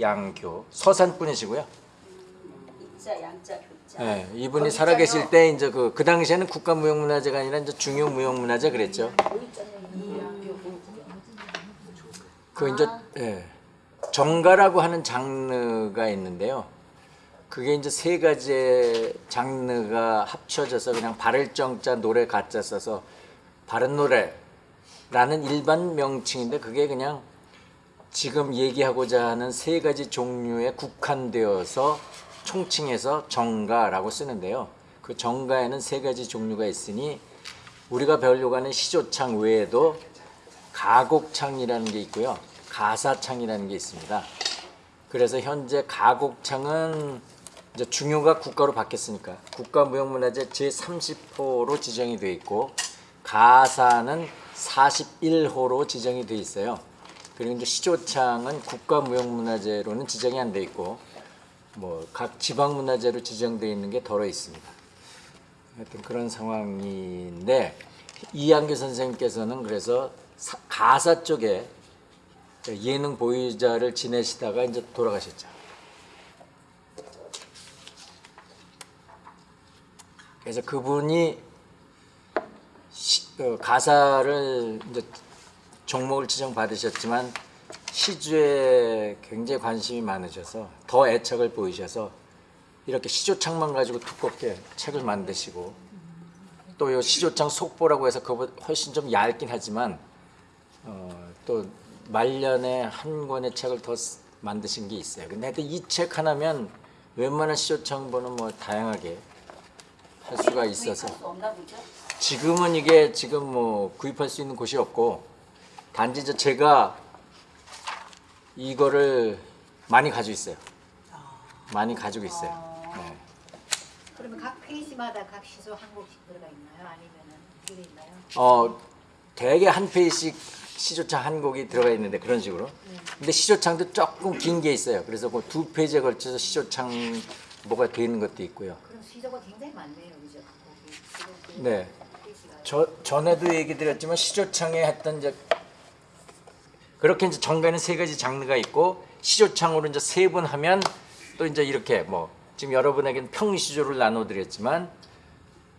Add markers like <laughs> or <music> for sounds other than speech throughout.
양교 서산분이시고요. 이자 양자 교자. 예, 이분이 살아계실. 때 이제 그, 그 당시에는 국가무형문화재가 아니라 이제 중요무형문화재 그랬죠. 그 이제 예, 정가라고 하는 장르가 있는데요. 그게 이제 세 가지의 장르가 합쳐져서 그냥 바를 정자 노래 가짜 써서 바른 노래라는 일반 명칭인데 그게 그냥 지금 얘기하고자 하는 세 가지 종류에 국한되어서 총칭해서 정가라고 쓰는데요. 그 정가에는 세 가지 종류가 있으니 우리가 배우려고 하는 시조창 외에도 가곡창이라는 게 있고요. 가사창이라는 게 있습니다. 그래서 현재 가곡창은 이제 중요가 국가로 바뀌었으니까 국가무형문화재 제30호로 지정이 되어 있고 가사는 41호로 지정이 되어 있어요. 그리고 이제 시조창은 국가무형문화재로는 지정이 안 돼 있고 뭐 각 지방문화재로 지정되어 있는 게 덜어 있습니다. 하여튼 그런 상황인데 이한규 선생님께서는 그래서 사- 가사 쪽에 예능 보유자를 지내시다가 이제 돌아가셨죠. 그래서 그분이 시- 어, 가사를 이제 종목을 지정 받으셨지만 시주에 굉장히 관심이 많으셔서 더 애착을 보이셔서 이렇게 시조창만 가지고 두껍게 책을 만드시고 또요 시조창 속보라고 해서 그보다 훨씬 좀 얇긴 하지만 어, 또 말년에 한 권의 책을 더 쓰- 만드신 게 있어요. 근데 이 책 하나면 웬만한 시조창보는 뭐 다양하게 할 수가 있어서? 지금은 이게 지금 뭐 구입할 수 있는 곳이 없고 단지 이제 제가 이거를 많이 가지고 있어요. 많이 가지고 있어요. 네. 그러면 각 페이지마다 각 시소 한 곡씩 들어가 있나요? 아니면은 돼 있나요? 어 대개 한 페이지씩 시조창 한 곡이 들어가 있는데 그런 식으로. 근데 시조창도 조금 긴 게 있어요. 그래서 그 두 페이지에 걸쳐서 시조창 뭐가 돼 있는 것도 있고요. 그럼 시소가 굉장히 많네요, 그죠? 그 네. 페이지가. 저 전에도 얘기 드렸지만 시조창에 했던 이제 그렇게 이제 정가는 세 가지 장르가 있고 시조창으로 이제 세번 하면 또 이제 이렇게 뭐 지금 여러분에게는 평시조를 나눠 드렸지만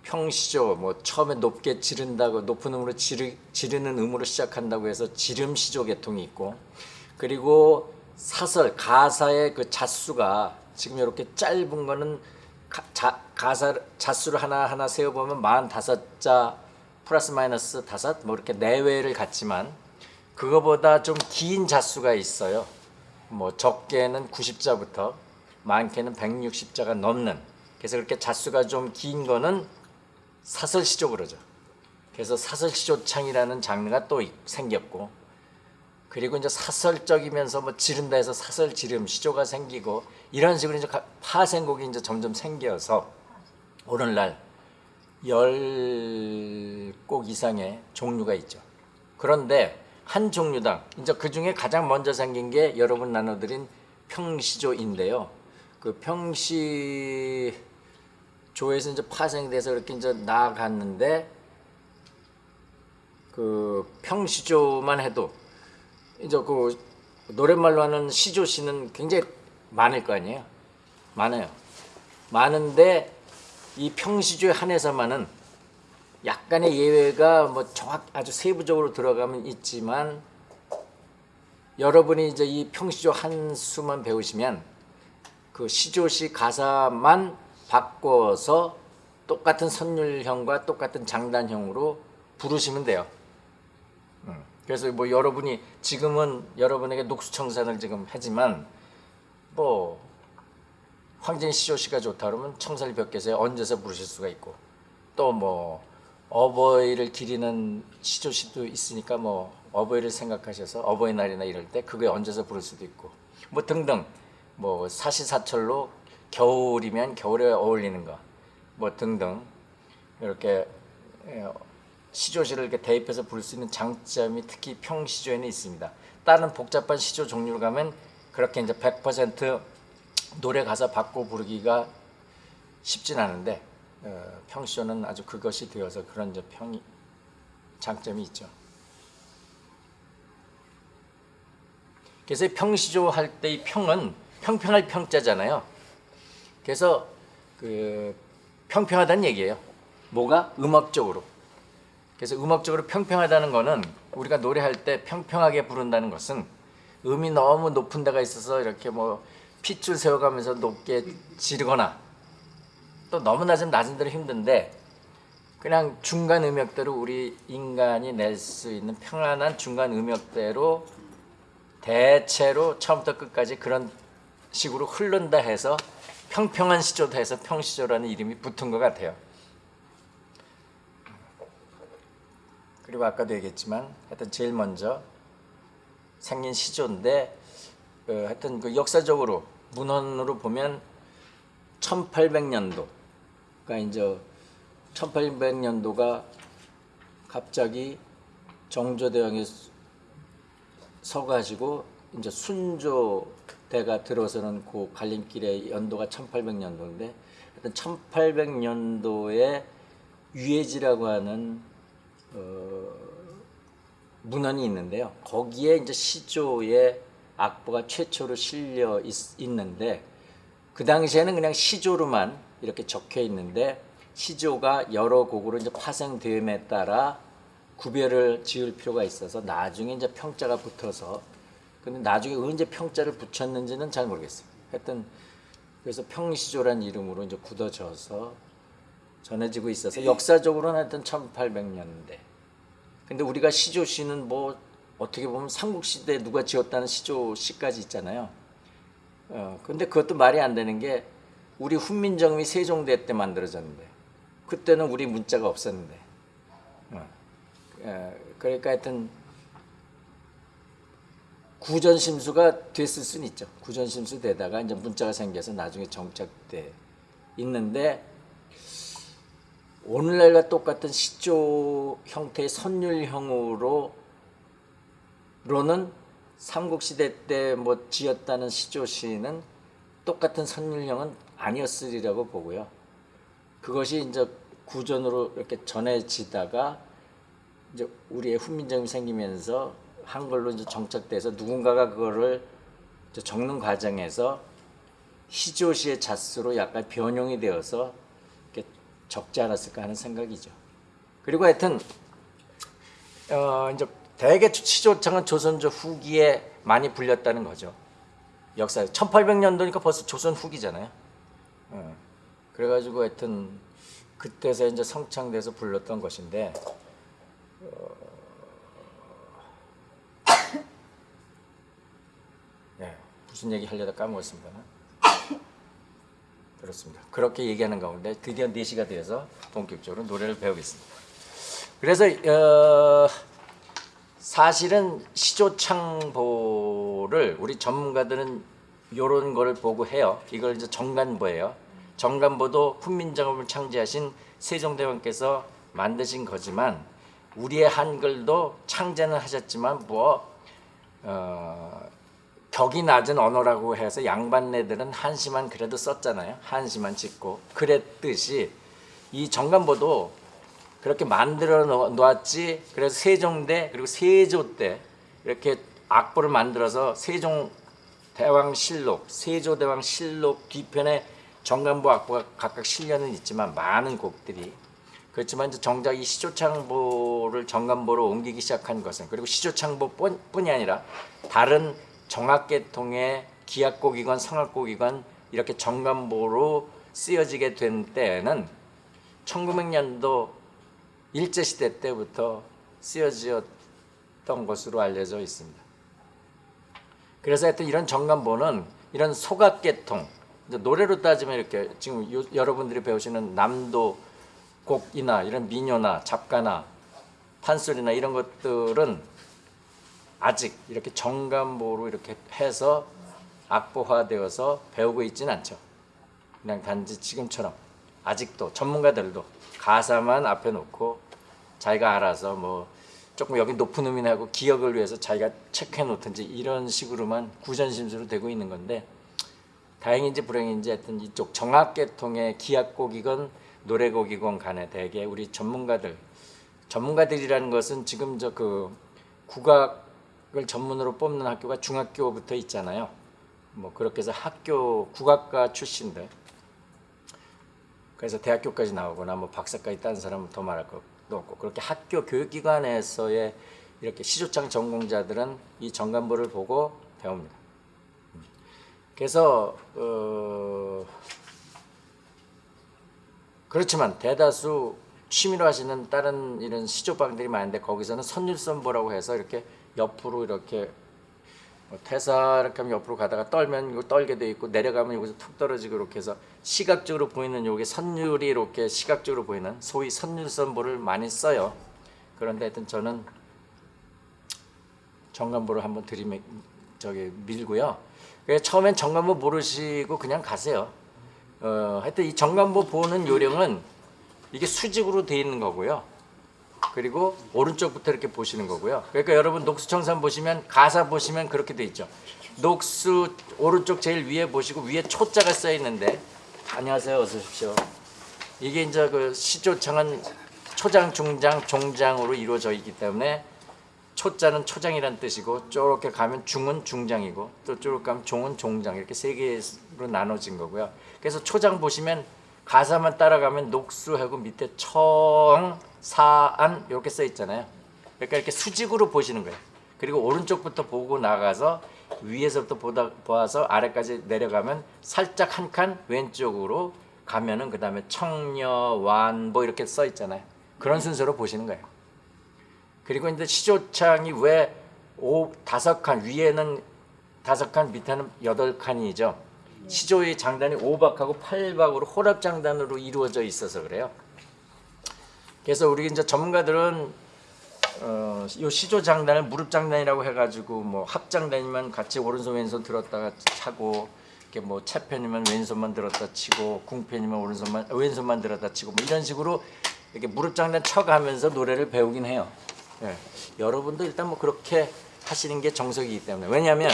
평시조 뭐 처음에 높게 지른다고 높은 음으로 지르, 지르는 음으로 시작한다고 해서 지름시조 계통이 있고 그리고 사설 가사의 그 자수가 지금 이렇게 짧은 거는 가, 자, 가사 자수를 하나 하나 세어 보면 45자 플러스 마이너스 다섯 뭐 이렇게 내외를 갖지만 그거보다 좀 긴 자수가 있어요. 뭐 적게는 90자부터 많게는 160자가 넘는 그래서 그렇게 자수가 좀 긴 거는 사설시조 그러죠. 그래서 사설시조창이라는 장르가 또 이- 생겼고 그리고 이제 사설적이면서 뭐 지른다 해서 사설 지름 시조가 생기고 이런 식으로 이제 가- 파생곡이 이제 점점 생겨서 오늘날 열 곡 이상의 종류가 있죠. 그런데 한 종류당 이제 그 중에 가장 먼저 생긴 게 여러분 나눠드린 평시조인데요. 그 평시 조에서 이제 파생돼서 이렇게 이제 나아갔는데 그 평시조만 해도 이제 그 노랫말로 하는 시조 시는 굉장히 많을 거 아니에요. 많아요. 많은데 이 평시조에 한해서만은 약간의 예외가 뭐 정확 아주 세부적으로 들어가면 있지만 여러분이 이제 이 평시조 한 수만 배우시면 그 시조시 가사만 바꿔서 똑같은 선율형과 똑같은 장단형으로 부르시면 돼요. 음. 그래서 뭐 여러분이 지금은 여러분에게 녹수청산을 지금 하지만 뭐 황진 시조시가 좋다 그러면 청살 벽에서 얹어서 부르실 수가 있고 또뭐 어버이를 기리는 시조시도 있으니까 뭐 어버이를 생각하셔서 어버이날이나 이럴 때 그거에 얹어서 부를 수도 있고 뭐 등등 뭐 사시사철로 겨울이면 겨울에 어울리는 거 뭐 등등 이렇게 예, 시조시를 이렇게 대입해서 부를 수 있는 장점이 특히 평시조에는 있습니다. 다른 복잡한 시조 종류로 가면 그렇게 이제 100% 노래 가사 바꿔 부르기가 쉽진 않은데 어, 평시조는 아주 그것이 되어서 그런 이제 평이 장점이 있죠. 그래서 이 평시조 할 때 이 평은 평평할 평자잖아요. 그래서 그 평평하다는 얘기예요. 뭐가 음악적으로. 그래서 음악적으로 평평하다는 거는 우리가 노래할 때 평평하게 부른다는 것은 음이 너무 높은 데가 있어서 이렇게 뭐 핏줄 세워가면서 높게 지르거나 또 너무 낮은 낮은 대로 힘든데 그냥 중간 음역대로 우리 인간이 낼 수 있는 평안한 중간 음역대로 대체로 처음부터 끝까지 그런 식으로 흐른다 해서 평평한 시조다 해서 평시조라는 이름이 붙은 것 같아요. 그리고 아까도 얘기했지만 하여튼 제일 먼저 생긴 시조인데 어, 하여튼 그 역사적으로 문헌으로 보면 1800년도 그러니까 이제 1800년도가 갑자기 정조대왕이 서가지고 이제 순조 대가 들어서는 그 갈림길의 연도가 1800년도인데 하여튼 1800년도에 유해지라고 하는 어, 문헌이 있는데요. 거기에 이제 시조의 악보가 최초로 실려 있, 있는데 그 당시에는 그냥 시조로만 이렇게 적혀 있는데 시조가 여러 곡으로 이제 파생됨에 따라 구별을 지을 필요가 있어서 나중에 이제 평자가 붙어서 근데 나중에 언제 평자를 붙였는지는 잘 모르겠어요. 하여튼 그래서 평시조라는 이름으로 이제 굳어져서 전해지고 있어서 역사적으로는 하여튼 1800년대. 근데 우리가 시조시는 뭐 어떻게 보면 삼국시대 누가 지었다는 시조시까지 있잖아요. 어, 근데 그것도 말이 안 되는 게 우리 훈민정음이 세종대 때 만들어졌는데 그때는 우리 문자가 없었는데 어, 어, 그러니까 하여튼 구전심수가 됐을 수는 있죠. 구전심수 되다가 이제 문자가 생겨서 나중에 정착돼 있는데 오늘날과 똑같은 시조 형태의 선율형으로 로는 삼국시대 때 뭐 지었다는 시조시는 똑같은 선율형은 아니었으리라고 보고요. 그것이 이제 구전으로 이렇게 전해지다가 이제 우리의 훈민정음이 생기면서 한글로 이제 정착돼서 누군가가 그거를 적는 과정에서 시조시의 잣수로 약간 변형이 되어서 적지 않았을까 하는 생각이죠. 그리고 하여튼 어 이제 대개 시조창은 조선조 후기에 많이 불렸다는 거죠. 역사 1800년도니까 벌써 조선 후기잖아요. 어. 그래가지고 하여튼 그때서 이제 성창돼서 불렀던 것인데 네, <coughs> 무슨 얘기 하려다 까먹었습니다. 그렇습니다. 그렇게 얘기하는 가운데 드디어 4시가 되어서 본격적으로 노래를 배우겠습니다. 그래서 어, 사실은 시조창보를 우리 전문가들은 이런 거를 보고 해요. 이걸 이제 정간보예요. 정간보도 훈민정음을 창제하신 세종대왕께서 만드신 거지만 우리의 한글도 창제는 하셨지만 뭐 어, 격이 낮은 언어라고 해서 양반네들은 한시만 그래도 썼잖아요. 한시만 짓고 그랬듯이 이 정간보도 그렇게 만들어 놓- 놓았지. 그래서 세종대 그리고 세조 때 이렇게 악보를 만들어서 세종 대왕실록, 세조대왕실록 뒤편에 정간보 악보가 각각 실려는 있지만 많은 곡들이 그렇지만 이제 정작 이 시조창보를 정간보로 옮기기 시작한 것은 그리고 시조창보뿐이 아니라 다른 정악계통의 기악곡이건 성악곡이건 이렇게 정간보로 쓰여지게 된 때에는 1900년도 일제시대 때부터 쓰여졌던 것으로 알려져 있습니다. 그래서 하여튼 이런 정간보는 이런 소각계통 노래로 따지면 이렇게 지금 요- 여러분들이 배우시는 남도 곡이나 이런 민요나 잡가나 판소리나 이런 것들은 아직 이렇게 정간보로 이렇게 해서 악보화되어서 배우고 있지는 않죠. 그냥 단지 지금처럼 아직도 전문가들도 가사만 앞에 놓고 자기가 알아서 뭐 조금 여기 높은 음이나 하고 기억을 위해서 자기가 체크해 놓든지 이런 식으로만 구전심수로 되고 있는 건데 다행인지 불행인지 하여튼 이쪽 정악계통의 기악곡이건 노래곡이건 간에 대개 우리 전문가들 전문가들이라는 것은 지금 저 그 국악 그걸 전문으로 뽑는 학교가 중학교부터 있잖아요. 뭐 그렇게 해서 학교 국악과 출신들 그래서 대학교까지 나오거나 뭐 박사까지 딴 사람은 더 말할 것도 없고 그렇게 학교 교육기관에서의 이렇게 시조창 전공자들은 이 정관보를 보고 배웁니다. 음. 그래서 어 그렇지만 대다수 취미로 하시는 다른 이런 시조방들이 많은데 거기서는 선율선보라고 해서 이렇게 옆으로 이렇게 뭐 태사 이렇게 하면 옆으로 가다가 떨면 이거 떨게 돼 있고 내려가면 여기서 툭 떨어지고 이렇게 해서 시각적으로 보이는 요게 선율이 이렇게 시각적으로 보이는 소위 선율선보를 많이 써요. 그런데 하여튼 저는 정관보를 한번 들이밀 저기 밀고요. 처음엔 정관보 모르시고 그냥 가세요. 어, 하여튼 이 정관보 보는 요령은 이게 수직으로 돼 있는 거고요. 그리고 오른쪽부터 이렇게 보시는 거고요. 그러니까 여러분 녹수청산 보시면 가사 보시면 그렇게 돼 있죠. 녹수 오른쪽 제일 위에 보시고 위에 초자가 써 있는데 안녕하세요. 어서 오십시오. 이게 이제 그 시조창은 초장, 중장, 종장으로 이루어져 있기 때문에 초자는 초장이란 뜻이고 쪼렇게 가면 중은 중장이고 또 쪼렇게 가면 종은 종장 이렇게 세 개로 나눠진 거고요. 그래서 초장 보시면 가사만 따라가면 녹수하고 밑에 청, 사안 이렇게 써 있잖아요. 그러니까 이렇게 수직으로 보시는 거예요. 그리고 오른쪽부터 보고 나가서 위에서부터 보다 보아서 아래까지 내려가면 살짝 한 칸 왼쪽으로 가면은 그 다음에 청녀, 완, 뭐 이렇게 써 있잖아요. 그런 순서로 보시는 거예요. 그리고 이제 시조창이 왜 오, 다섯 칸 위에는 다섯 칸 밑에는 여덟 칸이죠. 시조의 장단이 오박하고 팔박으로 호랍 장단으로 이루어져 있어서 그래요. 그래서 우리 이제 전문가들은 어, 요 시조 장단을 무릎 장단이라고 해가지고 뭐 합장단이면 같이 오른손 왼손 들었다가 차고 이렇게 뭐 채편이면 왼손만 들었다 치고 궁편이면 오른손만 왼손만 들었다 치고 뭐 이런 식으로 이렇게 무릎 장단 쳐가면서 노래를 배우긴 해요. 예. 여러분도 일단 뭐 그렇게 하시는 게 정석이기 때문에 왜냐하면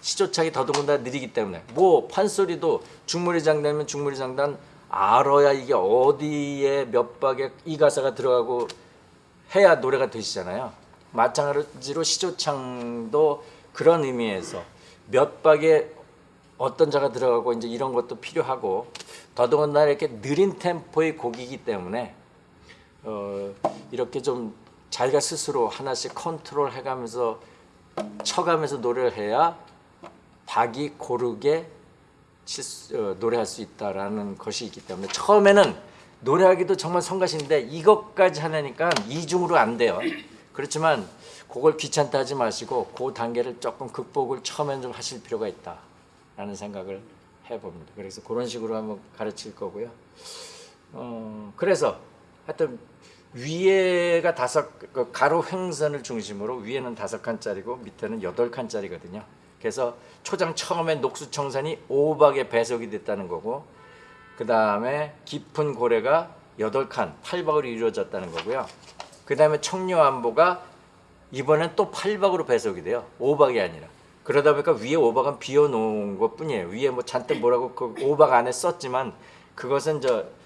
시조착이 더더군다나 느리기 때문에 뭐 판소리도 중무리 장단이면 중무리 장단 알아야 이게 어디에 몇 박에 이 가사가 들어가고 해야 노래가 되시잖아요. 마찬가지로 시조창도 그런 의미에서 몇 박에 어떤 자가 들어가고 이제 이런 것도 필요하고 더더군다나 이렇게 느린 템포의 곡이기 때문에 어, 이렇게 좀 자기가 스스로 하나씩 컨트롤 해가면서 쳐가면서 노래를 해야 박이 고르게 어, 노래할 수 있다라는 것이 있기 때문에 처음에는 노래하기도 정말 성가신데 이것까지 하려니까 이중으로 안 돼요. 그렇지만 그걸 귀찮다 하지 마시고 그 단계를 조금 극복을 처음엔 좀 하실 필요가 있다라는 생각을 해봅니다. 그래서 그런 식으로 한번 가르칠 거고요. 어, 그래서 하여튼 위에가 다섯 그 가로 횡선을 중심으로 위에는 다섯 칸짜리고 밑에는 여덟 칸짜리거든요. 그래서 초장 처음에 녹수청산이 오박에 배속이 됐다는 거고 그 다음에 깊은 고래가 여덟 칸 팔박으로 이루어졌다는 거고요. 그 다음에 청려안보가 이번엔 또 팔박으로 배속이 돼요. 오박이 아니라. 그러다 보니까 위에 오박은 비워놓은 것 뿐이에요. 위에 뭐 잔뜩 뭐라고 그 오박 안에 썼지만 그것은 저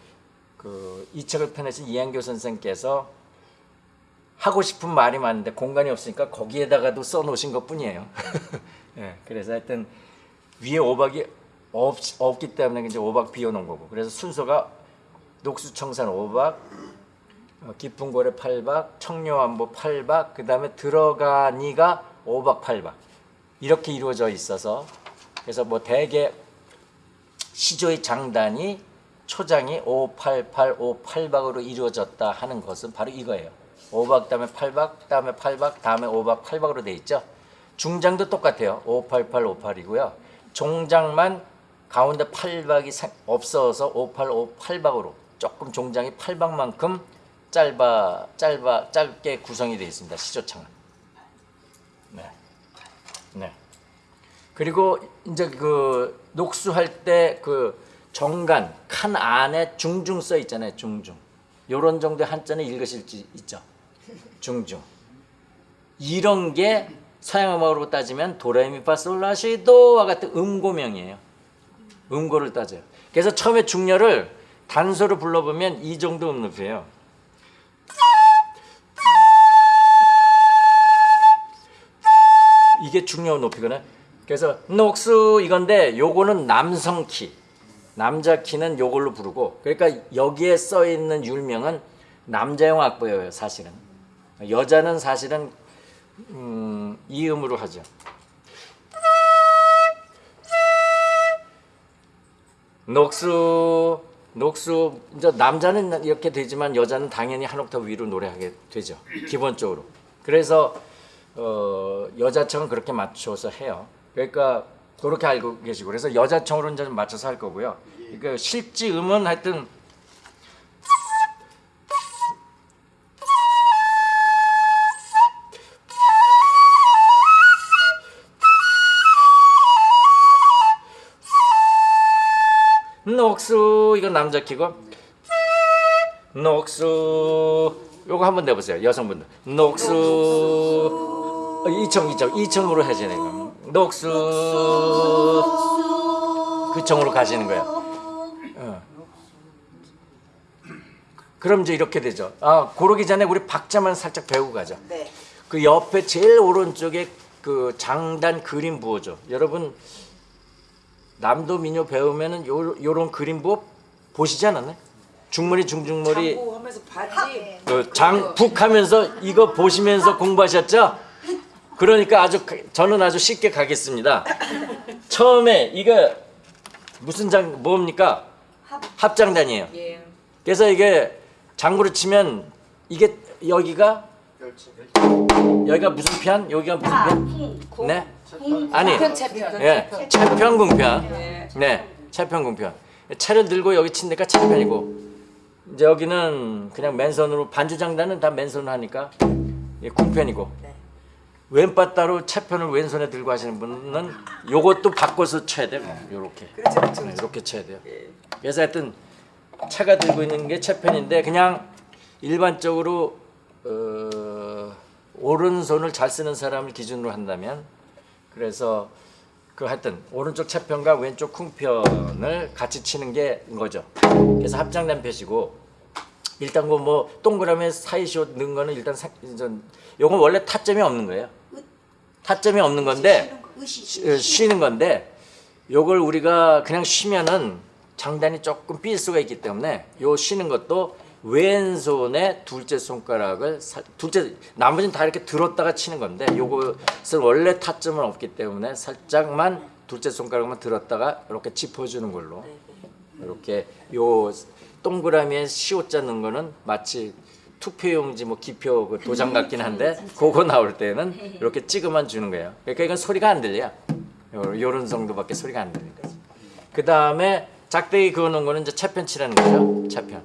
그 이 책을 펴내신 이한교 선생께서 하고 싶은 말이 많은데 공간이 없으니까 거기에다가도 써놓으신 것 뿐이에요. <laughs> 예, 그래서 하여튼 위에 오박이 없, 없기 때문에 이제 오박 비워놓은 거고 그래서 순서가 녹수청산 오박 어, 깊은 고래 8박, 청려안보 8박, 그 다음에 들어가니가 5박 8박 이렇게 이루어져 있어서 그래서 뭐 대개 시조의 장단이 초장이 588, 58박으로 이루어졌다 하는 것은 바로 이거예요. 5박 다음에 8박, 다음에 8박, 다음에 5박 8박으로 돼 있죠. 중장도 똑같아요. 588, 58이고요. 종장만 가운데 8박이 없어서 58, 58박으로 조금 종장이 8박만큼 짧아 짧아 짧게 구성이 되어 있습니다. 시조창은. 네. 네. 그리고 이제 그 녹수할 때 그 정간 칸 안에 중중 써 있잖아요. 중중. 요런 정도의 한자는 읽으실 수 있죠. 중중. 이런 게 서양 음악으로 따지면 도레미파솔라시도와 같은 음고명이에요. 음고를 따져요. 그래서 처음에 중녀를 단소로 불러보면 이 정도 음높이에요. 이게 중요한 높이거든. 그래서 녹수 이건데 요거는 남성 키. 남자 키는 요걸로 부르고 그러니까 여기에 써 있는 율명은 남자용 악보예요, 사실은. 여자는 사실은 음, 이 음으로 하죠. 녹수 녹수. 이제 남자는 이렇게 되지만 여자는 당연히 한 옥타브 위로 노래하게 되죠. 기본적으로. 그래서 어, 여자청은 그렇게 맞춰서 해요. 그러니까 그렇게 알고 계시고. 그래서 여자청으로 이제 좀 맞춰서 할 거고요. 그러니까 실지 음은 하여튼 녹수. 이건 남자 키고. 녹수. 요거 한번 내보세요 여성분들. 녹수. 어, 이청 이청. 이청으로 해지는 거 녹수. 그 청으로 가시는 거예요 어. 그럼 이제 이렇게 되죠. 아 고르기 전에 우리 박자만 살짝 배우고 가죠 네. 그 옆에 제일 오른쪽에 그 장단 그림 부호죠 여러분 남도 민요 배우면은 요 요런 그림 부호 보시지 않았나요? 중머리 중중머리 장구 하면서 바지. 그 장북 하면서 이거 보시면서 공부하셨죠? 그러니까 아주 가- 저는 아주 쉽게 가겠습니다. 처음에 이거 무슨 장 뭡니까? 합 장단이에요. 예. 그래서 이게 장구를 치면 이게 여기가 여기가 무슨 편? 여기가 무슨 아, 편? 쿵, 쿵, 네? 쿵. 아니. 편 채편. 예, 채편궁편. 네. 네, 채편궁편. 채를 들고 여기 친니까 채편이고 이제 여기는 그냥 맨손으로 반주장단은 다 맨손으로 하니까 예, 궁편이고 네. 왼바 따로 채편을 왼손에 들고 하시는 분은 요것도 바꿔서 쳐야 돼요. 요렇게. 그렇죠, 그렇죠. 네, 이렇게 쳐야 돼요. 예. 그래서 하여튼 차가 들고 있는 게 채편인데 그냥 일반적으로 어, 오른손을 잘 쓰는 사람을 기준으로 한다면 그래서 그 하여튼 오른쪽 채편과 왼쪽 쿵편을 같이 치는 게 거죠. 그래서 합장단 펴시고 일단 그 뭐 동그라미 사이시옷 넣은 거는 일단 사, 전 요건 원래 타점이 없는 거예요. 타점이 없는 건데 쉬- 어, 쉬는 건데 요걸 우리가 그냥 쉬면은 장단이 조금 삘 수가 있기 때문에 요 쉬는 것도 왼손에 둘째 손가락을 살- 둘째 나머지는 다 이렇게 들었다가 치는 건데 요것은 원래 타점은 없기 때문에 살짝만 둘째 손가락만 들었다가 이렇게 짚어주는 걸로 이렇게 요 동그라미에 시옷자 넣은 거는 마치 투표용지 뭐 기표 그 도장 같긴 한데 그거 나올 때는 이렇게 찍어만 주는 거예요. 그러니까 이건 소리가 안 들려. 요- 요런 정도밖에 소리가 안 들리는 거지. 그 다음에 작대기 그어 놓은 거는 이제 채편 칠하는 거죠. 채편.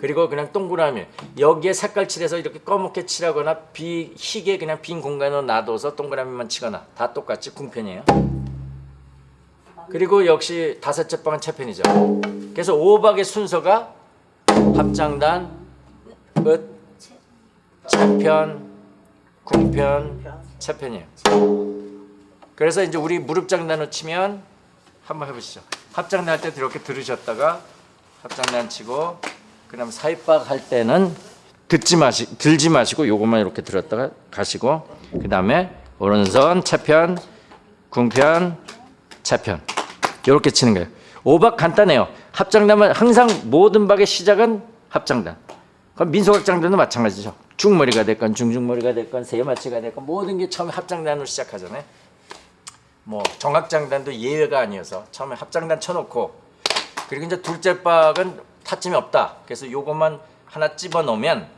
그리고 그냥 동그라미 여기에 색깔 칠해서 이렇게 검게 칠하거나 비 희게 그냥 빈 공간으로 놔둬서 동그라미만 치거나 다 똑같이 궁편이에요. 그리고 역시 다섯째 방은 채편이죠. 그래서 오박의 순서가 합장단, 끝, 채편, 궁편, 채편이에요. 그래서 이제 우리 무릎 장단을 치면 한번 해보시죠. 합장단 할 때 이렇게 들으셨다가 합장단 치고 그다음 사입박 할 때는 듣지 마시 들지 마시고 요것만 이렇게 들었다가 가시고 그 다음에 오른손 채편, 궁편, 채편 이렇게 치는 거예요. 오박 간단해요. 합장단은 항상 모든 박의 시작은 합장단. 그럼 민속학장단도 마찬가지죠. 중머리가 됐건 중중머리가 됐건 세마치가 됐건 모든 게 처음에 합장단으로 시작하잖아요. 뭐 정학장단도 예외가 아니어서 처음에 합장단 쳐놓고 그리고 이제 둘째 박은 타점이 없다. 그래서 요것만 하나 집어 넣으면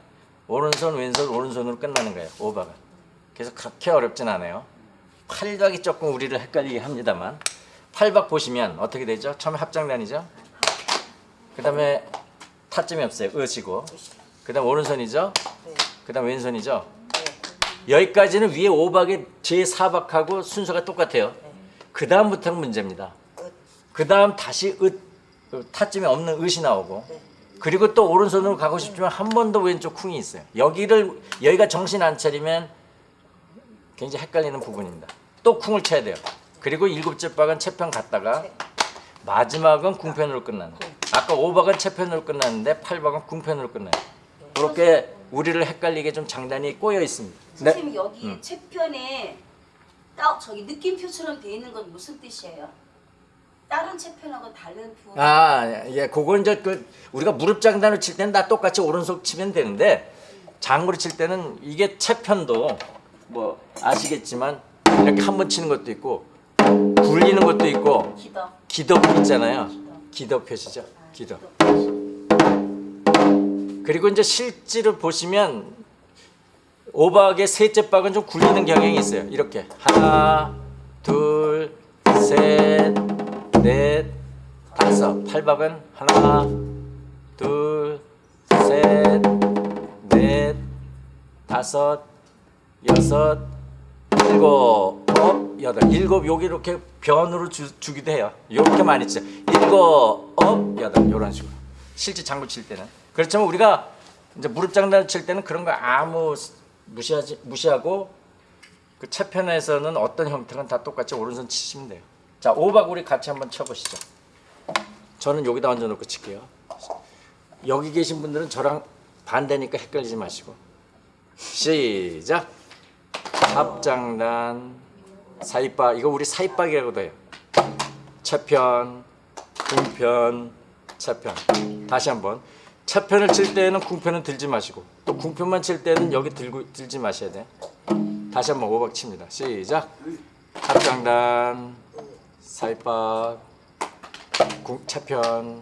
오른손 왼손 오른손으로 끝나는 거예요. 오박은. 그래서 그렇게 어렵진 않아요. 팔박이 조금 우리를 헷갈리게 합니다만 팔박 보시면 어떻게 되죠? 처음에 합장단이죠. 그 다음에 타점이 없어요. 으시고. 그 다음 오른손이죠. 그 다음 왼손이죠. 여기까지는 위에 오박의 제 4박하고 순서가 똑같아요. 그 다음부터는 문제입니다. 그 다음 다시 으, 그 타점이 없는 으시 나오고 그리고 또 오른손으로 가고 싶지만 한 번 더 왼쪽 쿵이 있어요. 여기를 여기가 정신 안 차리면 굉장히 헷갈리는 부분입니다. 또 쿵을 쳐야 돼요. 그리고 일곱 째 박은 채편 갔다가 마지막은 궁편으로 끝나는. 아까 오박은 채편으로 끝났는데 팔박은 궁편으로 끝나요. 그렇게 우리를 헷갈리게 좀 장단이 꼬여 있습니다. 네. 선생님 여기 음. 채편에 어 저기 느낌표처럼 돼 있는 건 무슨 뜻이에요? 다른 채편하고 다른 부분. 아, 예, 그거 이제 그 우리가 무릎 장단을 칠 때는 다 똑같이 오른손 치면 되는데 장구를 칠 때는 이게 채편도 뭐 아시겠지만 이렇게 한 번 치는 것도 있고 굴리는 것도 있고 기덕. 기덕 있잖아요. 기덕 표시죠. 기덕. 그리고 이제 실제로 보시면 오박의 셋째 박은 좀 굴리는 경향이 있어요. 이렇게 하나, 둘, 셋, 넷, 다섯. 팔박은 하나, 둘, 셋, 넷, 다섯, 여섯, 일곱, 어, 여덟, 일곱 여기 이렇게 변으로 주, 주기도 해요. 이렇게 많이 치죠. 일곱, 어, 여덟 이런 식으로. 실제 장구 칠 때는 그렇지만 우리가 이제 무릎 장단 칠 때는 그런 거 아무 무시하지 무시하고 그 채편에서는 어떤 형태는 다 똑같이 오른손 치시면 돼요. 자, 오박 우리 같이 한번 쳐보시죠. 저는 여기다 얹어놓고 칠게요. 여기 계신 분들은 저랑 반대니까 헷갈리지 마시고 시작. 합장단 사이박 이거 우리 사이박이라고도 해요. 채편, 궁편, 채편. 다시 한번 채편을 칠 때는 궁편은 들지 마시고 또 궁편만 칠 때는 여기 들고 들지 마셔야 돼. 다시 한번 오박 칩니다. 시작. 합장단 궁, 채편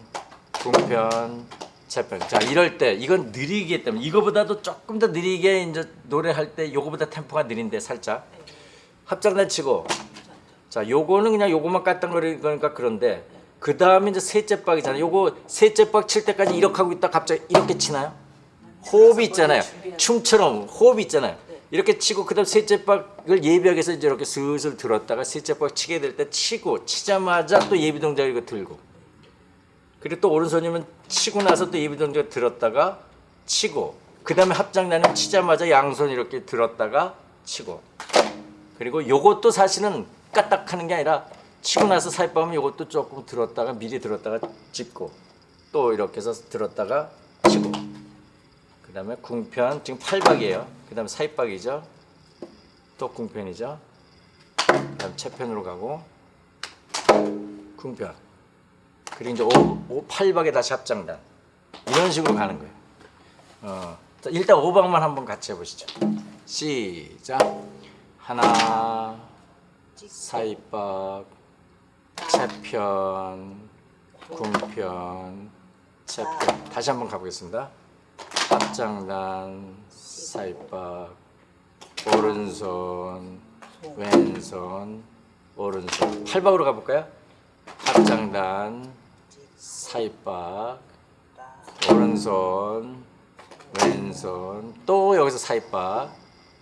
궁편 채편. 자 이럴 때 이건 느리기 때문에 이거보다도 조금 더 느리게 이제 노래할 때 요거보다 템포가 느린데 살짝. 합장단 치고. 자 요거는 그냥 요거만 까딱거리는 거니까 그런데 그 다음에 이제 셋째 박이잖아요. 요거 셋째 박 칠 때까지 이렇게 하고 있다 갑자기 이렇게 치나요? 호흡이 있잖아요. 춤처럼 호흡이 있잖아요 이렇게 치고 그다음 셋째 박을 예비하기 위해서 이제 이렇게 슬슬 들었다가 셋째 박 치게 될 때 치고 치자마자 또 예비 동작 이거 들고. 그리고 또 오른손이면 치고 나서 또 예비 동작 들었다가 치고 그 다음에 합장단은 치자마자 양손 이렇게 들었다가 치고. 그리고 요것도 사실은 까딱 하는 게 아니라 치고 나서 사이빠면 요것도 조금 들었다가 미리 들었다가 짚고 또 이렇게 해서 들었다가 치고. 그 다음에 궁편 지금 팔박이에요. 그 다음에 사이박이죠. 또 궁편이죠. 그 다음 채편으로 가고 궁편. 그리고 이제 오, 오 팔박에 다시 합장단. 이런 식으로 가는 거예요. 어, 자, 일단 오박만 한번 같이 해보시죠. 시작. 하나 사이박 채편 궁편 채편. 다시 한번 가보겠습니다 합장단 사이박 오른손 왼손 오른손. 팔박으로 가볼까요? 합장단 사이박 오른손 왼손. 또 여기서 사이박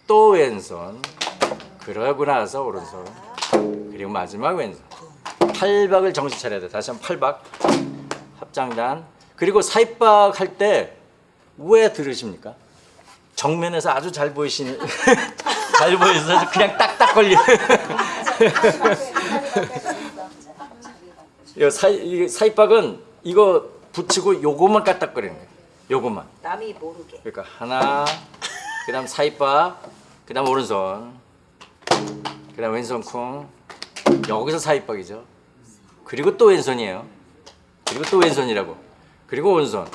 또 왼손. 그러고 나서 오른손. 그리고 마지막 왼손. 팔박을 정신 차려야 돼. 다시 한번 팔박. 합장단 그리고 사이박 할 때 왜 들으십니까? 정면에서 아주 잘 보이신 <laughs> 잘 보이셔서 그냥 딱딱 걸리 이 사이 이 사이박은 이거 붙이고 요거만 까딱거리는 거예요 요거만 남이 모르게. 그러니까 하나, 그 다음 사이바, 그다음 오른손, 그 다음 왼손 쿵, 여기서 사이박이죠. 그리고 또 왼손이에요. 그리고 또 왼손이라고. 그리고 오른손,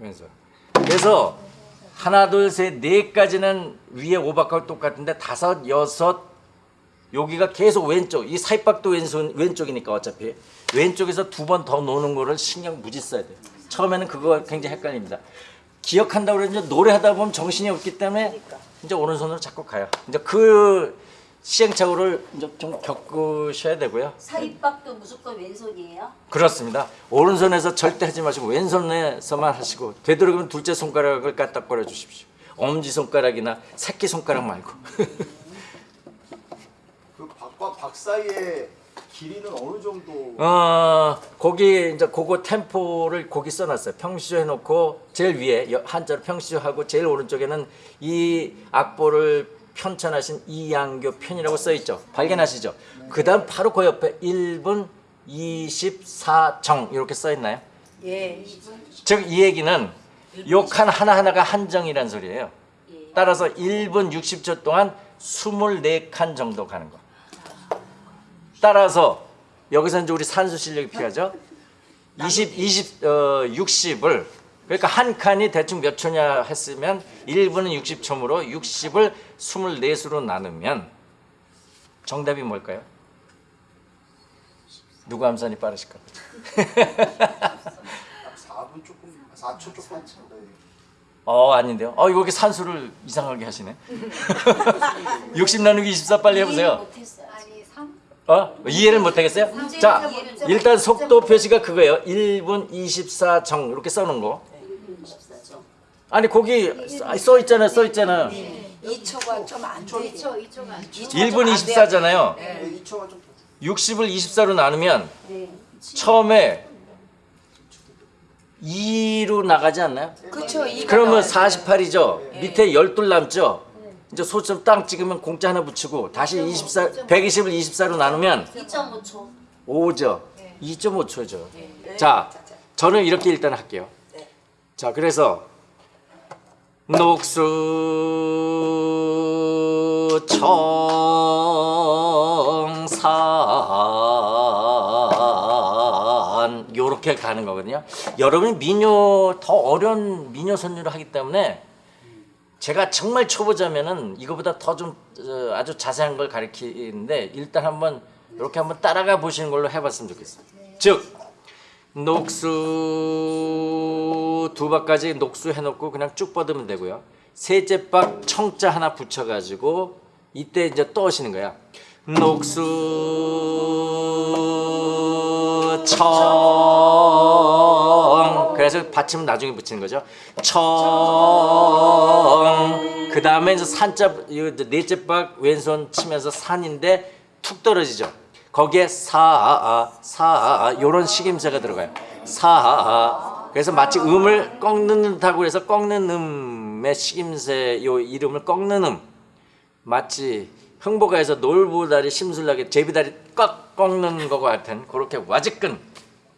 왼손. 그래서 하나, 둘, 셋, 네까지는 위에 오박하고 똑같은데 다섯, 여섯, 여기가 계속 왼쪽. 이 사이박도 왼손 왼쪽이니까 어차피 왼쪽에서 두 번 더 노는 거를 신경 무지 써야 돼요. 처음에는 그거 굉장히 헷갈립니다. 기억한다고 그러는데 노래하다 보면 정신이 없기 때문에 이제 오른손으로 자꾸 가요. 이제 그 시행착오를 이제 좀 겪으셔야 되고요. 사이박도 무조건 왼손이에요? 그렇습니다. 오른손에서 절대 하지 마시고 왼손에서만 하시고 되도록이면 둘째 손가락을 까딱거려 주십시오. 엄지 손가락이나 새끼 손가락 말고. <laughs> 그 박과 박 사이의 길이는 어느 정도? 어 거기 이제 그거 템포를 거기 써놨어요. 평시조 해놓고 제일 위에 여- 한자로 평시조 하고 제일 오른쪽에는 이 악보를 편찬하신 이양교 편이라고 써 있죠. 발견하시죠? 그 다음 바로 그 옆에 1분 24정 이렇게 써 있나요? 예. 즉 이 얘기는 요칸 하나 하나가 한정이란 소리예요. 따라서 1분 60초 동안 24칸 정도 가는 거. 따라서 여기서 이제 우리 산수 실력이 필요하죠. 20, 20, 어, 60을 그러니까 한 칸이 대충 몇 초냐 했으면 1분은 60초므로 60을 24수로 나누면 정답이 뭘까요? 누구 암산이 빠르실까? 4분 조금 4초 조금 네. 어 아닌데요. 어 이거 이렇게 산수를 이상하게 하시네. <laughs> 60 나누기 24 빨리 해보세요. 못했어요. 아니 3어 이해를 못하겠어요? 자 일단 속도 표시가 그거예요. 1분 24정 이렇게 써놓은 거. 24죠. 아니 거기 써- 써 있잖아요. 써 있잖아요. 2초가 좀 안 되지. 2초 2초만 1분 24잖아요. 네, 2초만 좀 더. 60을 24로 나누면 네. 처음에 2로 나가지 않나요? 이거 그러면 나와야 48이죠. 밑에 12 남죠. 이제 소점 땅 찍으면 공짜 하나 붙이고 다시 24 120을 24로 나누면 2.5초. 5죠. 2.5초죠. 자, 저는 이렇게 일단 할게요. 자, 그래서 녹수 청산 요렇게 가는 거거든요. 여러분이 민요 더 어려운 민요 선율을 하기 때문에 제가 정말 초보자면은 이거보다 더 좀 아주 자세한 걸 가르치는데 일단 한번 이렇게 한번 따라가 보시는 걸로 해봤으면 좋겠어요. 즉 녹수 두 박까지 녹수 해놓고 그냥 쭉 뻗으면 되고요. 셋째 박 청자 하나 붙여가지고 이때 이제 떠오시는 거야. 녹수 청 그래서 받침은 나중에 붙이는 거죠. 청. 그 다음에 이제 산자 넷째 박 왼손 치면서 산인데 툭 떨어지죠. 거기에 사, 사 요런 식임새가 들어가요. 사. 그래서 마치 음을 꺾는 듯하고 해서 꺾는 음의 식임새 요 이름을 꺾는 음. 마치 흥보가에서 놀부다리 심술나게 제비다리 꽉 꺾는 거와 같은 그렇게 와지끈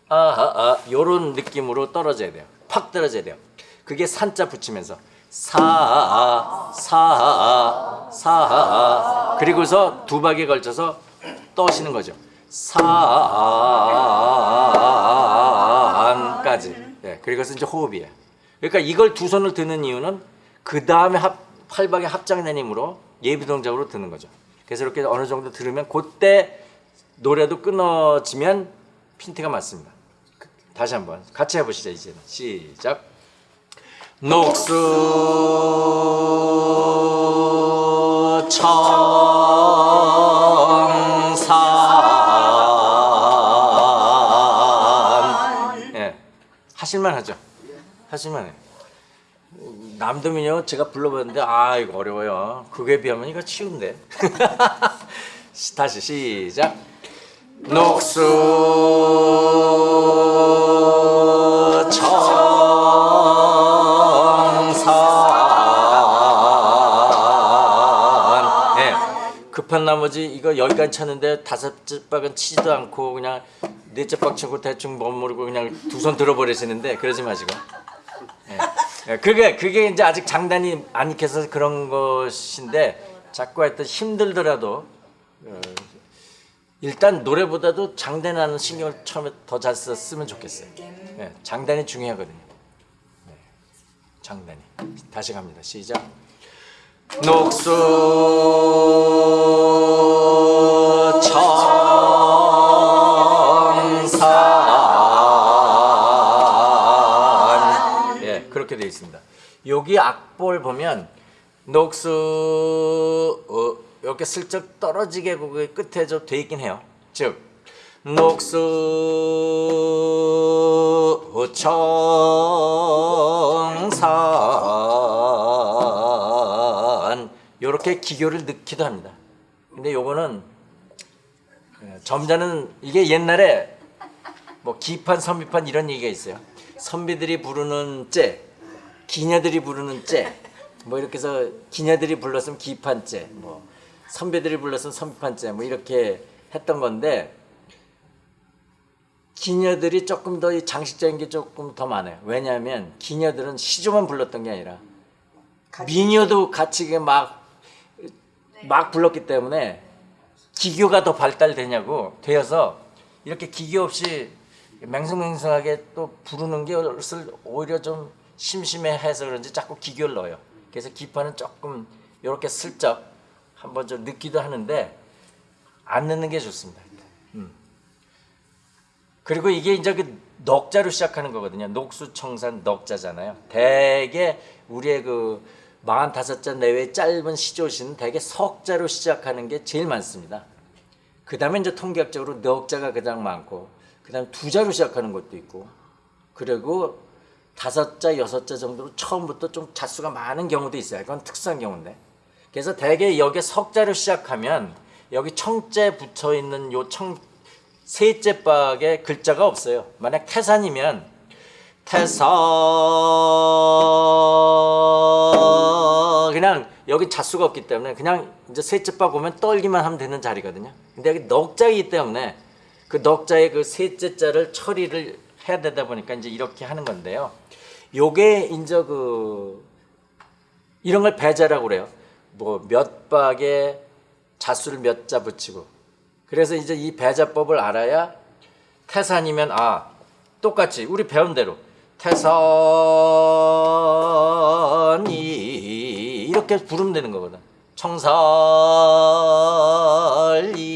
아하 아 요런 느낌으로 떨어져야 돼요. 팍 떨어져야 돼요. 그게 산자 붙이면서 사아 그리고서 두 박에 걸쳐서 떠시는 거죠. 사안까지. 예, 그리고서 이제 호흡이에요. 그러니까 이걸 두 손을 드는 이유는 그 다음에 합 팔박의 합장된 힘으로 예비 동작으로 드는 거죠. 그래서 이렇게 어느 정도 들으면 그때 노래도 끊어지면 핀트가 맞습니다. 그- 다시 한번 같이 해보시죠 이제는 시작. 녹수 청 하실만 하죠. 하실만 해 남도민요? 제가 불러봤는데 아 이거 어려워요. 그게 비하면 이거 쉬운데. 시- <laughs> 다시 시작. 녹수 예. 급한 나머지 이거 여기까지 쳤는데 다섯 박은 치지도 않고 그냥 치고 대충 머무르고 그냥 두 손 들어버리시는데 그러지 마시고 예, 그게 그게 이제 아직 장단이 안 익혀서 그런 것인데 자꾸 하여튼 힘들더라도 어, 일단 노래보다도 장단하는 신경을 처음에 더 잘 썼으면 좋겠어요. 예, 장단이 중요하거든요. 네, 장단이 다시 갑니다. 시작. 녹수 있습니다. 여기 악보를 보면 녹수 어, 이렇게 슬쩍 떨어지게 그 끝에 좀 돼 있긴 해요. 즉 녹수 청산 이렇게 기교를 넣기도 합니다. 근데 요거는 예, 점자는 이게 옛날에 뭐 기판 선비판 이런 얘기가 있어요. 선비들이 부르는 째, 기녀들이 부르는 째, 뭐 이렇게 해서 기녀들이 불렀으면 기판째, 뭐 선배들이 불렀으면 선비판째, 뭐 이렇게 했던 건데 기녀들이 조금 더이 장식적인 게 조금 더 많아요. 왜냐하면 기녀들은 시조만 불렀던 게 아니라 미녀도 같이 막 막 불렀기 때문에 기교가 더 발달되냐고 되어서 이렇게 기교 없이 맹성맹성하게 또 부르는 것을 오히려 좀 심심해해서 그런지 자꾸 기교를 넣어요. 그래서 기파는 조금 이렇게 슬쩍 한번 좀 넣기도 하는데 안 넣는 게 좋습니다. 음. 그리고 이게 이제 그 넉자로 시작하는 거거든요. 녹수청산 넉자잖아요. 대개 우리의 그 45자 내외 짧은 시조시는 대개 석자로 시작하는 게 제일 많습니다. 그 다음에 이제 통계학적으로 넉자가 가장 많고 그 다음에 두 자로 시작하는 것도 있고 그리고 다섯 자, 여섯 자 정도로 처음부터 좀 자수가 많은 경우도 있어요. 그건 특수한 경우인데. 그래서 대개 여기 석자로 시작하면 여기 청자 붙어 있는 요 청 셋째 박에 글자가 없어요. 만약 태산이면 태산 그냥 여기 자수가 없기 때문에 그냥 이제 셋째 박 오면 떨기만 하면 되는 자리거든요. 근데 여기 넉자이기 때문에 그 넉자의 그 셋째 자를 처리를 해야 되다 보니까 이제 이렇게 하는 건데요. 요게 이제 그 이런 걸 배자라고 그래요. 뭐 몇 박에 자수를 몇 자 붙이고 그래서 이제 이 배자법을 알아야 태산이면 아 똑같이 우리 배운 대로 태산이 이렇게 부르면 되는 거거든.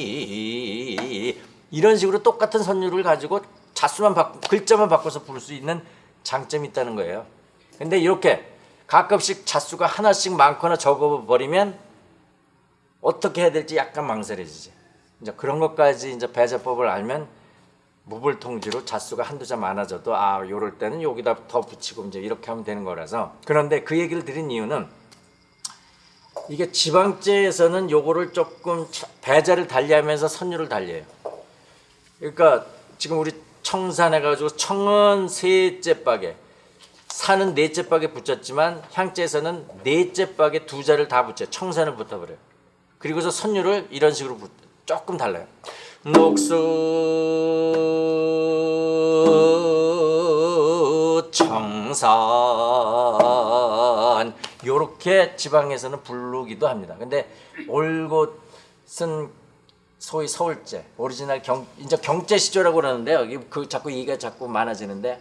청살이 이런 식으로 똑같은 선율을 가지고 자수만 바꾸 글자만 바꿔서 부를 수 있는 장점이 있다는 거예요. 근데 이렇게 가끔씩 자수가 하나씩 많거나 적어 버리면 어떻게 해야 될지 약간 망설여지지. 이제 그런 것까지 이제 배자법을 알면 무불통지로 자수가 한두 자 많아져도 아 요럴 때는 여기다 더 붙이고 이제 이렇게 하면 되는 거라서 그런데 그 얘기를 드린 이유는 이게 지방제에서는 요거를 조금 차- 배자를 달리하면서 선율을 달려요. 그러니까 지금 우리 청산해 가지고 청은 셋째 박에 산은 넷째 박에 붙였지만 향제에서는 넷째 박에 두 자를 다 붙여요. 청산을 붙어버려요. 그리고서 선율을 이런 식으로 붙, 조금 달라요. 녹수 청산 요렇게 지방에서는 부르기도 합니다. 근데 올곧은 소위 서울제 오리지널 경 이제 경제 시조라고 그러는데요. 그 자꾸 얘기가 자꾸 많아지는데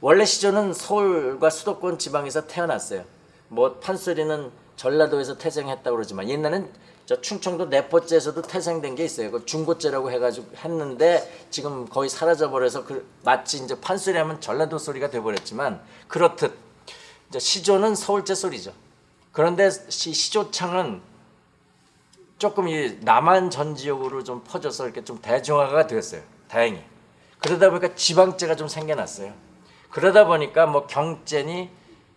원래 시조는 서울과 수도권 지방에서 태어났어요. 뭐 판소리는 전라도에서 태생했다고 그러지만 옛날엔 저 충청도 내포제에서도 태생된 게 있어요. 그 중고제라고 해가지고 했는데 지금 거의 사라져 버려서 그 마치 이제 판소리 하면 전라도 소리가 돼버렸지만 그렇듯 이제 시조는 서울제 소리죠. 그런데 시, 시조창은 조금 이 남한 전 지역으로 좀 퍼져서 이렇게 좀 대중화가 되었어요. 다행히. 그러다 보니까 지방제가 좀 생겨났어요. 그러다 보니까 뭐 경제니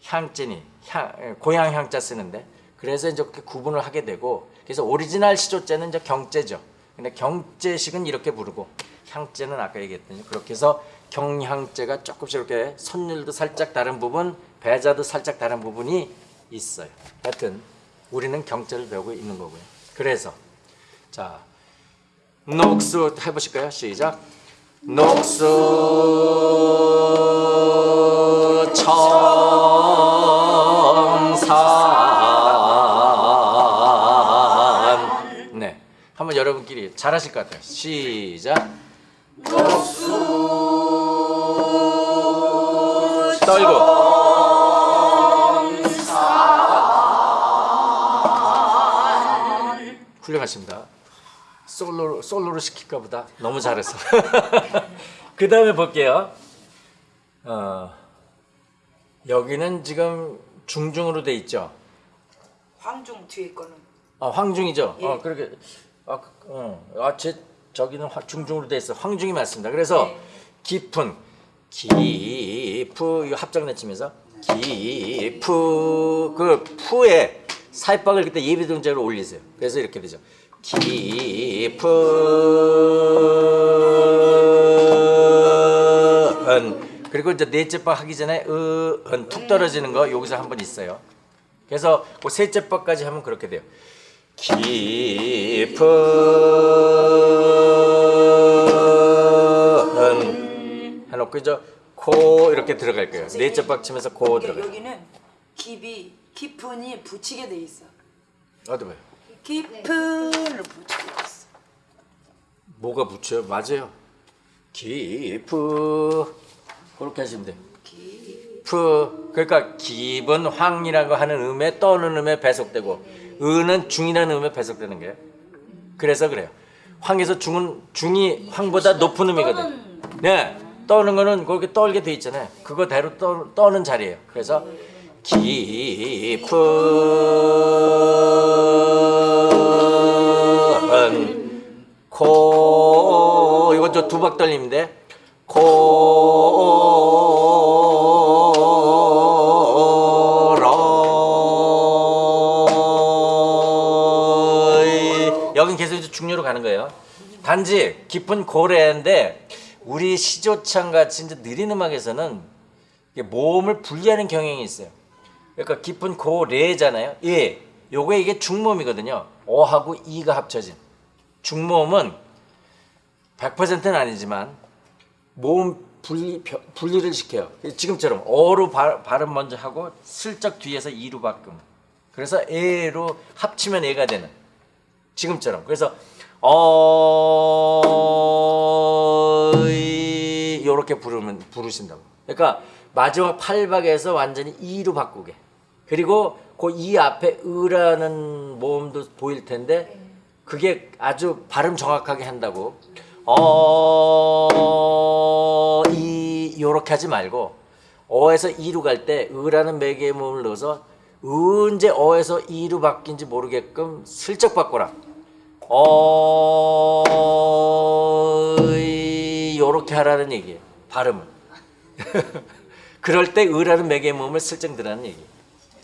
향제니 향, 예, 고향 향자 쓰는데 그래서 이제 그렇게 구분을 하게 되고 그래서 오리지널 시조제는 이제 경제죠. 근데 경제식은 이렇게 부르고 향제는 아까 얘기했더니 그렇게 해서 경향제가 조금씩 이렇게 선율도 살짝 다른 부분, 배자도 살짝 다른 부분이 있어요. 하여튼 우리는 경제를 배우고 있는 거고요. 그래서 자 녹수 해보실까요? 시작. 녹수 청산 네 한번 여러분끼리 잘하실 것 같아요. 시작. 떨고 훌륭하십니다. 솔로 솔로로 시킬까 보다 너무 잘했어. <laughs> 그 다음에 볼게요. 어, 여기는 지금 중중으로 돼 있죠. 황중 뒤에 거는 아 황중이죠. 예. 어 그렇게 아, 그, 어, 아 제 저기는 화- 중중으로 돼 있어. 황중이 맞습니다. 그래서 네. 깊은 이거 합작 내치면서 깊은 그 푸에 살박을 그때 예비 동작으로 올리세요. 그래서 이렇게 되죠. 깊은 그리고 이제 넷째 박 하기 전에 으은 툭 떨어지는 거 여기서 한 번 있어요. 그래서 그 셋째 박까지 하면 그렇게 돼요. 깊은 해놓고 이제 코 이렇게 들어갈 거예요. 넷째 박 치면서 코 들어가요. 여기는 깊이 깊은이 붙이게 돼 있어. 어디 봐요. 깊은을 붙이고 있어. 뭐가 붙여요? 맞아요. 기프 그렇게 하시면 돼요. 프 그러니까 기분 황이라고 하는 음에 떠는 음에 배속되고 은은 중이라는 음에 배속되는 거예요. 그래서 그래요. 황에서 중은 중이 황보다 높은 음이거든. 네, 떠는 거는 그렇게 떨게 돼 있잖아요. 그거대로 떠, 떠는 자리예요. 그래서 깊은 코 이건 저 두박 떨림인데 코러 여긴 계속 이제 중요로 가는 거예요. 단지 깊은 고래인데 우리 시조창 같이 이제 느린 음악에서는 모음을 분리하는 경향이 있어요. 그러니까 깊은 고래잖아요. 예, 요게 이게 중모음이거든요. 어하고 이가 합쳐진 중모음은 100%는 아니지만 모음 분리 벼- 분리를 시켜요. 지금처럼 어로 발, 발음 먼저 하고 슬쩍 뒤에서 이로 바꿈. 그래서 에로 합치면 에가 되는. 지금처럼. 그래서 어이 이렇게 부르면 부르신다고. 그러니까 마지막 팔박에서 완전히 이로 바꾸게. 그리고 그이 앞에 으라는 모음도 보일 텐데 그게 아주 발음 정확하게 한다고. 어 이 요렇게 하지 말고 어에서 이로 갈 때 으라는 매개의 모음을 넣어서 언제 어에서 이로 바뀐지 모르게끔 슬쩍 바꿔라. 어 이 요렇게 하라는 얘기예요. 발음을. <laughs> 그럴 때 매개의 모음을 슬쩍 들라는 얘기.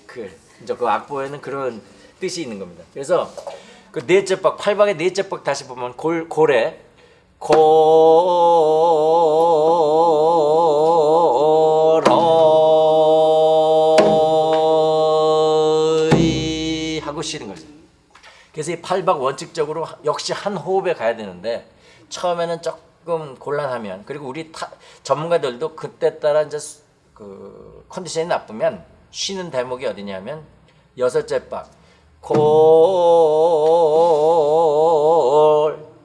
그 이제 그 악보에는 그런 뜻이 있는 겁니다. 그래서 그 넷째 박 팔박의 넷째 박 다시 보면 골 고러이 하고 쉬는 거죠. 그래서 이 팔박 원칙적으로 역시 한 호흡에 가야 되는데 처음에는 조금 곤란하면 그리고 우리 타, 전문가들도 그때 따라 이제 수- 그 컨디션이 나쁘면 쉬는 대목이 어디냐면 여섯째 박 골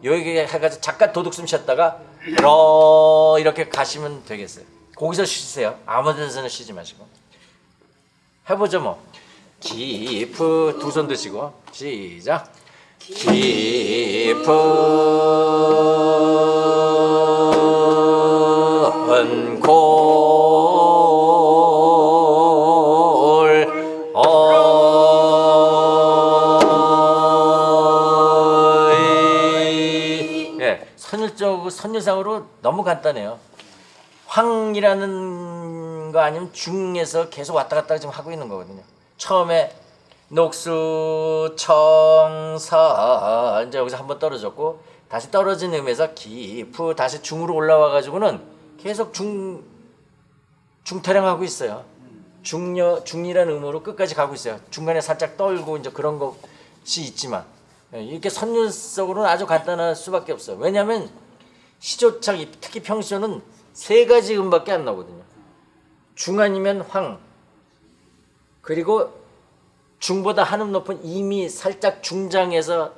여기 해가지고 잠깐 도둑숨 쉬었다가 러 이렇게 가시면 되겠어요. 거기서 쉬세요. 아무 데서는 쉬지 마시고 해보죠 뭐. 깊은 두손 드시고 시작. 깊은 골 선율상으로 너무 간단해요. 황이라는 거 아니면 중에서 계속 왔다 갔다 지금 하고 있는 거거든요. 처음에 녹수 청사 이제 여기서 한번 떨어졌고 다시 떨어진 음에서 기프 다시 중으로 올라와 가지고는 계속 중 중타령하고 있어요. 중여 중이라는 음으로 끝까지 가고 있어요. 중간에 살짝 떨고 이제 그런 것이 있지만 예, 이렇게 선율적으로는 아주 간단할 수밖에 없어요. 왜냐하면 시조창 특히 평시조는 세 가지 음밖에 안 나오거든요. 중 아니면 황 그리고 중보다 한음 높은 이미 살짝 중장에서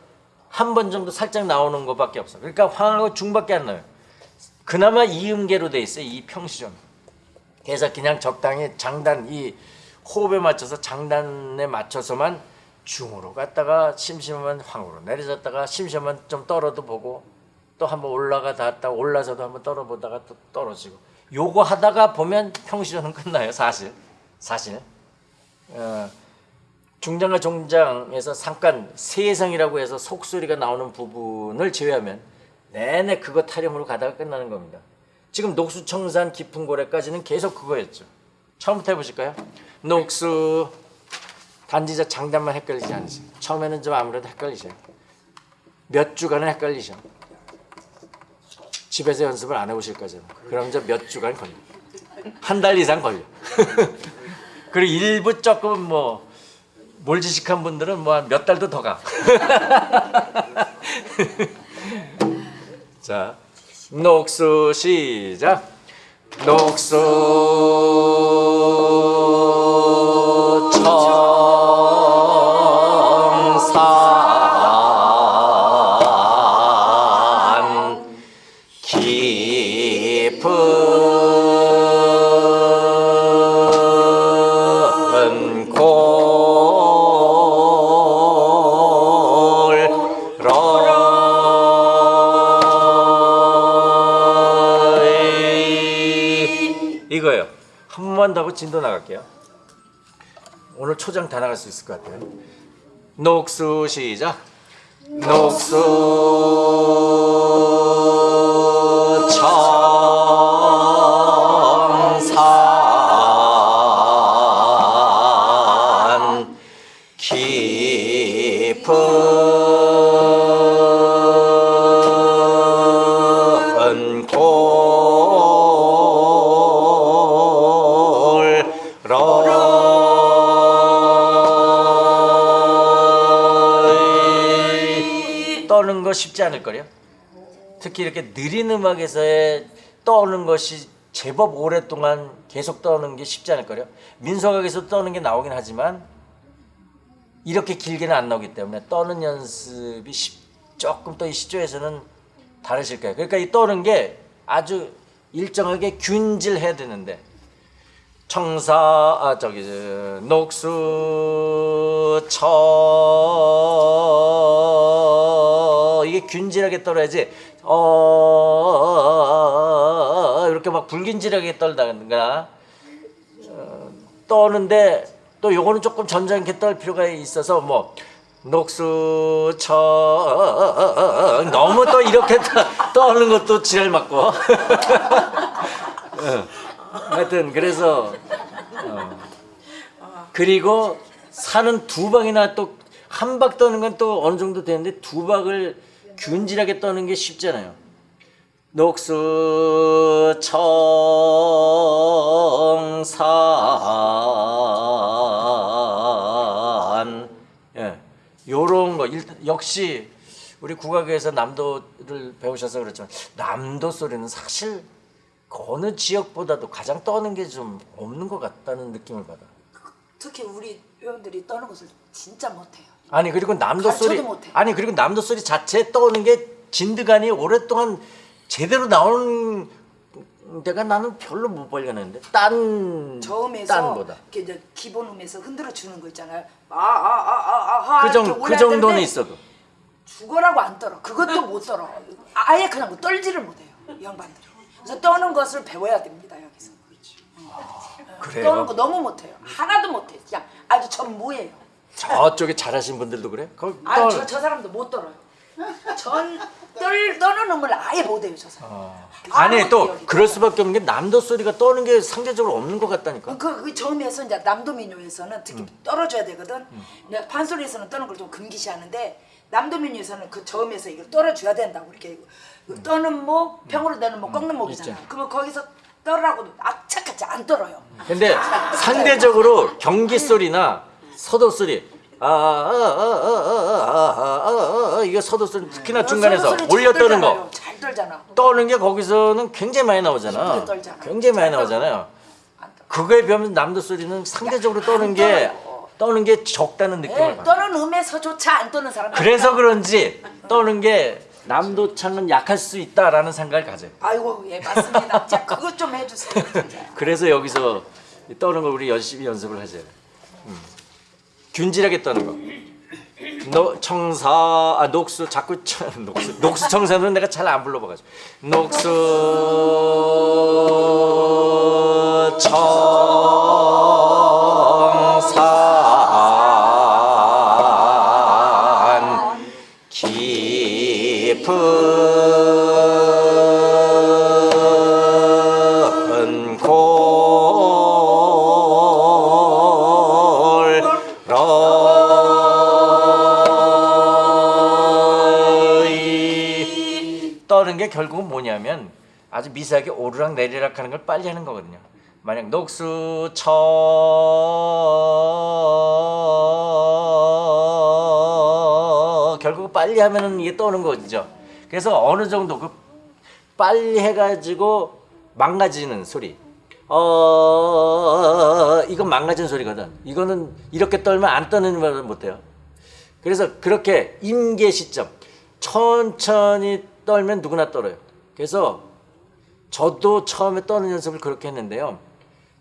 한 번 정도 살짝 나오는 것밖에 없어. 그러니까 황하고 중밖에 안 나요. 그나마 이음계로 돼 있어요. 이 평시조는. 그래서 그냥 적당히 장단 이 호흡에 맞춰서 장단에 맞춰서만 중으로 갔다가 심심하면 황으로 내려졌다가 심심하면 좀 떨어도 보고 또 한번 올라가다 올라서도 한번 떨어보다가 또 떨어지고 요거 하다가 보면 평시조는 끝나요 사실 사실 어, 중장과 종장에서 잠깐 세성이라고 해서 속소리가 나오는 부분을 제외하면 내내 그거 타령으로 가다가 끝나는 겁니다. 지금 녹수청산 깊은 고래까지는 계속 그거였죠. 처음부터 해보실까요? 녹수 단지자 장단만 헷갈리지 않으세요. 처음에는 좀 아무래도 헷갈리셔요. 몇 주간은 헷갈리셔. 집에서 연습을 안 해보실 거잖아요. 그럼 이제 몇 주간 걸려. 한 달 이상 걸려. <laughs> 그리고 일부 조금 뭐 몰지식한 분들은 뭐 몇 달도 더 가. <laughs> 자, 녹수 시작. 녹수 한다고 진도 나갈게요. 오늘 초장 다 나갈 수 있을 것 같아요. 녹수 시작. 녹수 청 쉽지 않을 거요. 특히 이렇게 느린 음악에서의 떠는 것이 제법 오랫동안 계속 떠는 게 쉽지 않을 거요. 민속악에서 떠는 게 나오긴 하지만 이렇게 길게는 안 나오기 때문에 떠는 연습이 쉽- 조금 또 이 시조에서는 다르실 거예요. 그러니까 이 떠는 게 아주 일정하게 균질해야 되는데 청사 아 저기 저, 녹수 쳐 이게 균질하게 떨어야지 어 이렇게 막 불균질하게 떨다가 어, 떠는데 또 요거는 조금 점잖게 떨 필요가 있어서 뭐 녹수 쳐 너무 또 이렇게 떠- 떠는 것도 지랄 맞고 <laughs> 어. 하여튼 그래서 어. 그리고 산은 두 방이나 또 한 박 떠는 건 또 어느 정도 되는데 두 박을 균질하게 떠는 게 쉽잖아요. 녹수 청산 예 요런 거 역시 우리 국악에서 남도를 배우셔서 그렇지만 남도 소리는 사실 그 어느 지역보다도 가장 떠는 게 좀 없는 것 같다는 느낌을 받아. 특히 우리 회원들이 떠는 것을 진짜 못해요. 아니 그리고 남도 소리 못해. 아니 그리고 남도 소리 자체 떠오는 게 진드간이 오랫동안 제대로 나오는 데가 나는 별로 못 발견했는데 딴 저음에서 딴보다 이렇게 기본 음에서 흔들어 주는 거 있잖아요. 아아아아아 그, 정, 그 정도는 있어도 죽어라고 안 떨어. 그것도 못 떨어. 아예 그냥 뭐 떨지를 못해요. 이 양반들이. 그래서 떠는 것을 배워야 됩니다 여기서. 그래요. 떠는 거 너무 못해요. 하나도 못해. 그냥 아주 전무예요. 저쪽에 잘하신 분들도 그래? 떠- 아저 저 사람도 못 떨어요. 전 떨, 떠는 음을 아예 못해요 저 사람. 아니 아무것도 또 여기 그럴 수밖에 없는 게 남도 소리가 떠는 게 상대적으로 없는 것 같다니까. 그, 그 처음에서 이제 남도민요에서는 특히 음. 떨어줘야 되거든. 근데 판소리에서는 떠는 걸 좀 금기시하는데 남도민요에서는 그 저음에서 이걸 떨어줘야 된다고 이렇게 그 떠는 목, 평으로 내는 목, 꺾는 목이잖아. 음. 있죠. 그러면 거기서 떨으라고 악착같이 안 떨어요. 근데 상대적으로 경기 소리나 서도쓰리 이거 서도쓰리 특히나 중간에서 올려 떠는 거. 떠는 게 거기서는 굉장히 많이 나오잖아. 굉장히 많이 나오잖아요. 그거에 비하면 남도 소리는 상대적으로 떠는 게 떠는 게 적다는 느낌을 받아. 떠는 음에서조차 안 떠는 사람. 그래서 그런지 떠는 게 남도창은 약할 수 있다라는 생각을 가져요. 아이고 예 맞습니다. 자 그것 좀 해주세요. 그래서 여기서 떠는 걸 우리 열심히 연습을 하자. 음. 균질하게 떠는 거. 노, 청사 아 녹수 자꾸 청, <laughs> 녹수 녹수 청사는 내가 잘 안 불러봐가지고 녹수 청 아주 미세하게 오르락 내리락 하는 걸 빨리 하는 거거든요. 만약 녹수 쳐 결국 빨리 하면은 이게 떠는 거죠. 그래서 어느 정도 그 빨리 해가지고 망가지는 소리. 어 이건 망가진 소리거든. 이거는 이렇게 떨면 안 떠는 말 못해요. 그래서 그렇게 임계 시점 천천히 떨면 누구나 떨어요. 그래서 저도 처음에 떠는 연습을 그렇게 했는데요.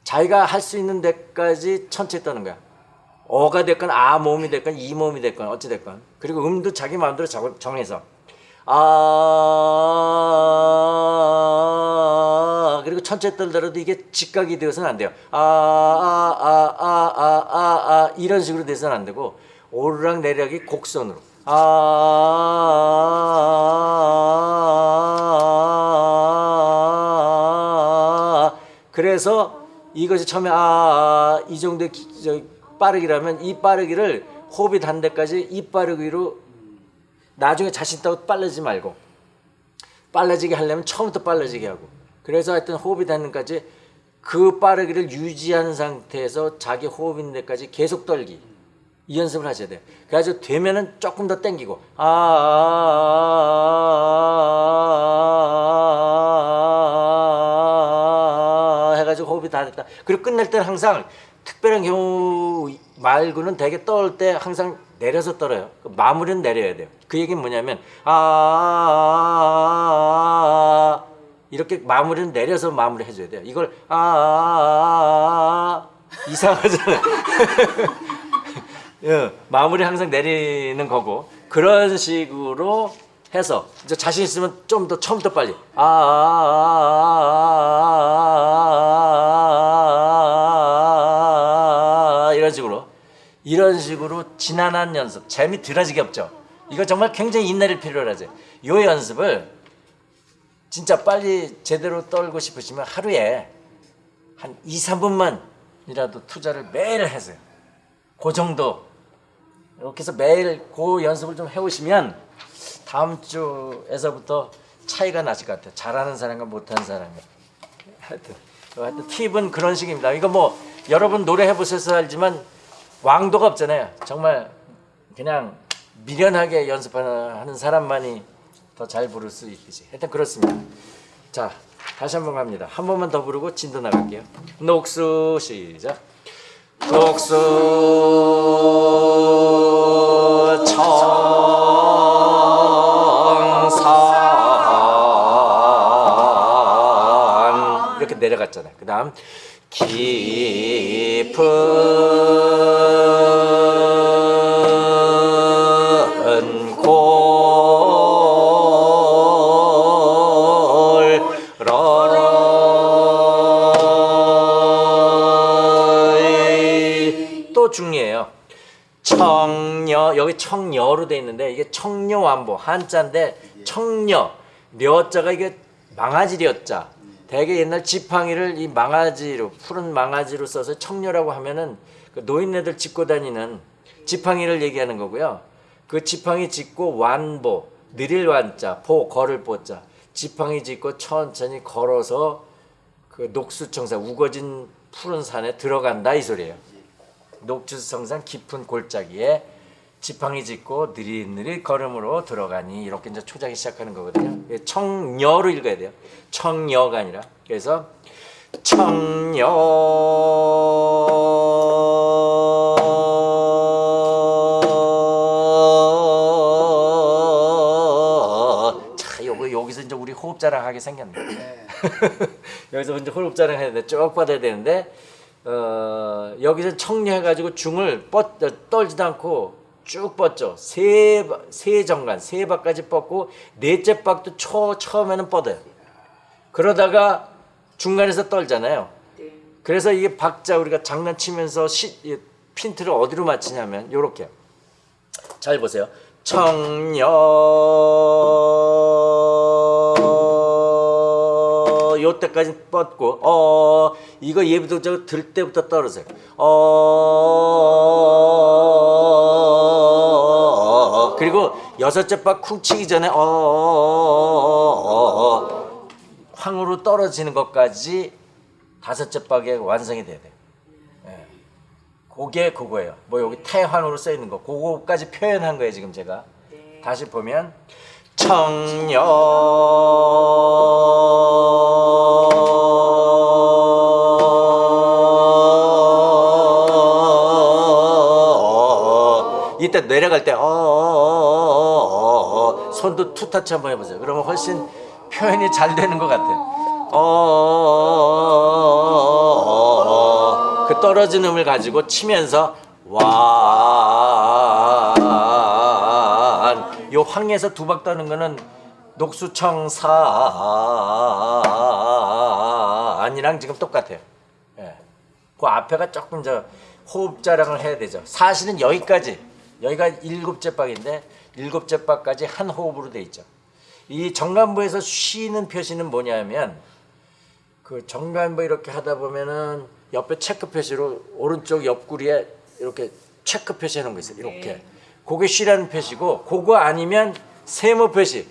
자기가 할 수 있는 데까지 천천히 떠는 거야. 어가 됐건 아 몸이 됐건 이 몸이 됐건 어찌 됐건 그리고 음도 자기 마음대로 정- 정해서 아 그리고 천천히 떨더라도 이게 직각이 되어서는 안 돼요. 아, 아, 아, 아, 아, 아, 아, 이런 식으로 돼서는 안 되고, 오르락 내리락이 곡선으로. 아, 그래서 이것이 처음에 아, 이 정도의 빠르기라면 이 빠르기를 호흡이 단 데까지 이 빠르기로 나중에 자신 있다고 빨라지지 말고 빨라지게 하려면 처음부터 빨라지게 하고 그래서 하여튼 호흡이 닿는 데까지 그 빠르기를 유지하는 상태에서 자기 호흡 있는 데까지 계속 떨기 이 연습을 하셔야 돼요 그래가지고 되면은 조금 더 땡기고 아 호흡이 다 됐다 그리고 끝낼 때는 항상 특별한 경우 말고는 되게 떨 때 항상 내려서 떨어요 그 마무리는 내려야 돼요 그 얘기는 뭐냐면 아 이렇게 마무리는 내려서 마무리 해줘야 돼요 이걸 아 이상하잖아요 예, 마무리 항상 내리는 거고 그런 식으로 해서 이제 자신 있으면 좀 더 처음부터 빨리 아, 아, 아, 아, 이런 식으로 지난한 연습 재미 들어지게 없죠 이거 정말 굉장히 인내를 필요로 하죠 이 연습을 진짜 빨리 제대로 떨고 싶으시면 하루에 한 2, 3분만이라도 투자를 매일 하세요 그 정도 이렇게 해서 매일 그 연습을 좀 해오시면 다음 주에서부터 차이가 나실 것 같아요. 잘하는 사람과 못하는 사람이. 하여튼, 하여튼 팁은 그런 식입니다. 이거 뭐 여러분 노래 해보셔서 알지만 왕도가 없잖아요. 정말 그냥 미련하게 연습하는 사람만이 더 잘 부를 수 있듯이. 하여튼 그렇습니다. 자, 다시 한 번 갑니다. 한 번만 더 부르고 진도 나갈게요. 녹수 시작. 녹수 청산 이렇게 내려갔잖아요. 그 다음 깊은 중요해요. 청녀 여기 청녀로 돼 있는데 이게 청녀완보 한자인데 청녀 려자가 이게 망아지 려자 대개 옛날 지팡이를 이 망아지로 푸른 망아지로 써서 청녀라고 하면은 그 노인네들 짚고 다니는 지팡이를 얘기하는 거고요. 그 지팡이 짚고 완보 느릴 완자 보 걸을 보자 지팡이 짚고 천천히 걸어서 그 녹수청산 우거진 푸른 산에 들어간다 이 소리예요. 녹주성산 깊은 골짜기에 지팡이 짚고 느릿느릿 걸음으로 들어가니 이렇게 이제 초장이 시작하는 거거든요. 예, 청녀로 읽어야 돼요. 청녀가 아니라 그래서 청녀 자 요거 여기서 이제 우리 호흡 자랑 하게 생겼네. <laughs> 여기서 이제 호흡 자랑 해야 돼. 쭉 받아야 되는데 어, 여기서 청려해가지고 중을 뻗, 어, 떨지도 않고 쭉 뻗죠. 세, 바- 세 정간, 세 박까지 뻗고 넷째 박도 초, 처음에는 뻗어요. 그러다가 중간에서 떨잖아요. 그래서 이게 박자 우리가 장난치면서 시, 이 핀트를 어디로 맞추냐면 요렇게 잘 보세요. 청녀 요 때까지 뻗고 어 이거 예부터 저들 때부터 떨어져요. 어 그리고 여섯째 박쿵 치기 전에 어 황으로 떨어지는 것까지 다섯째 박에 완성이 돼야 돼요. 예. 그게 그거예요. 뭐 여기 태환으로 써 있는 거, 그거까지 표현한 거예요 지금 제가. 다시 보면 청녀 이때 내려갈 때 어, 어, 어, 어, 손도 투타치 한번 해보세요. 그러면 훨씬 표현이 잘 되는 것 같아요. 어, 어, 그 떨어진 음을 가지고 치면서 완. 요 황에서 두박 떠는 거는 녹수청산 안이랑 지금 똑같아요. 예. 그 앞에가 조금 저 호흡 자랑을 해야 되죠. 사실은 여기까지 여기가 일곱째 박인데 일곱째 박까지 한 호흡으로 돼 있죠. 이 정관부에서 쉬는 표시는 뭐냐면 그 정관부 이렇게 하다 보면은 옆에 체크 표시로 오른쪽 옆구리에 이렇게 체크 표시 해놓은 거 있어요. 이렇게. 그게 쉬라는 표시고 그거 아니면 세모 표시.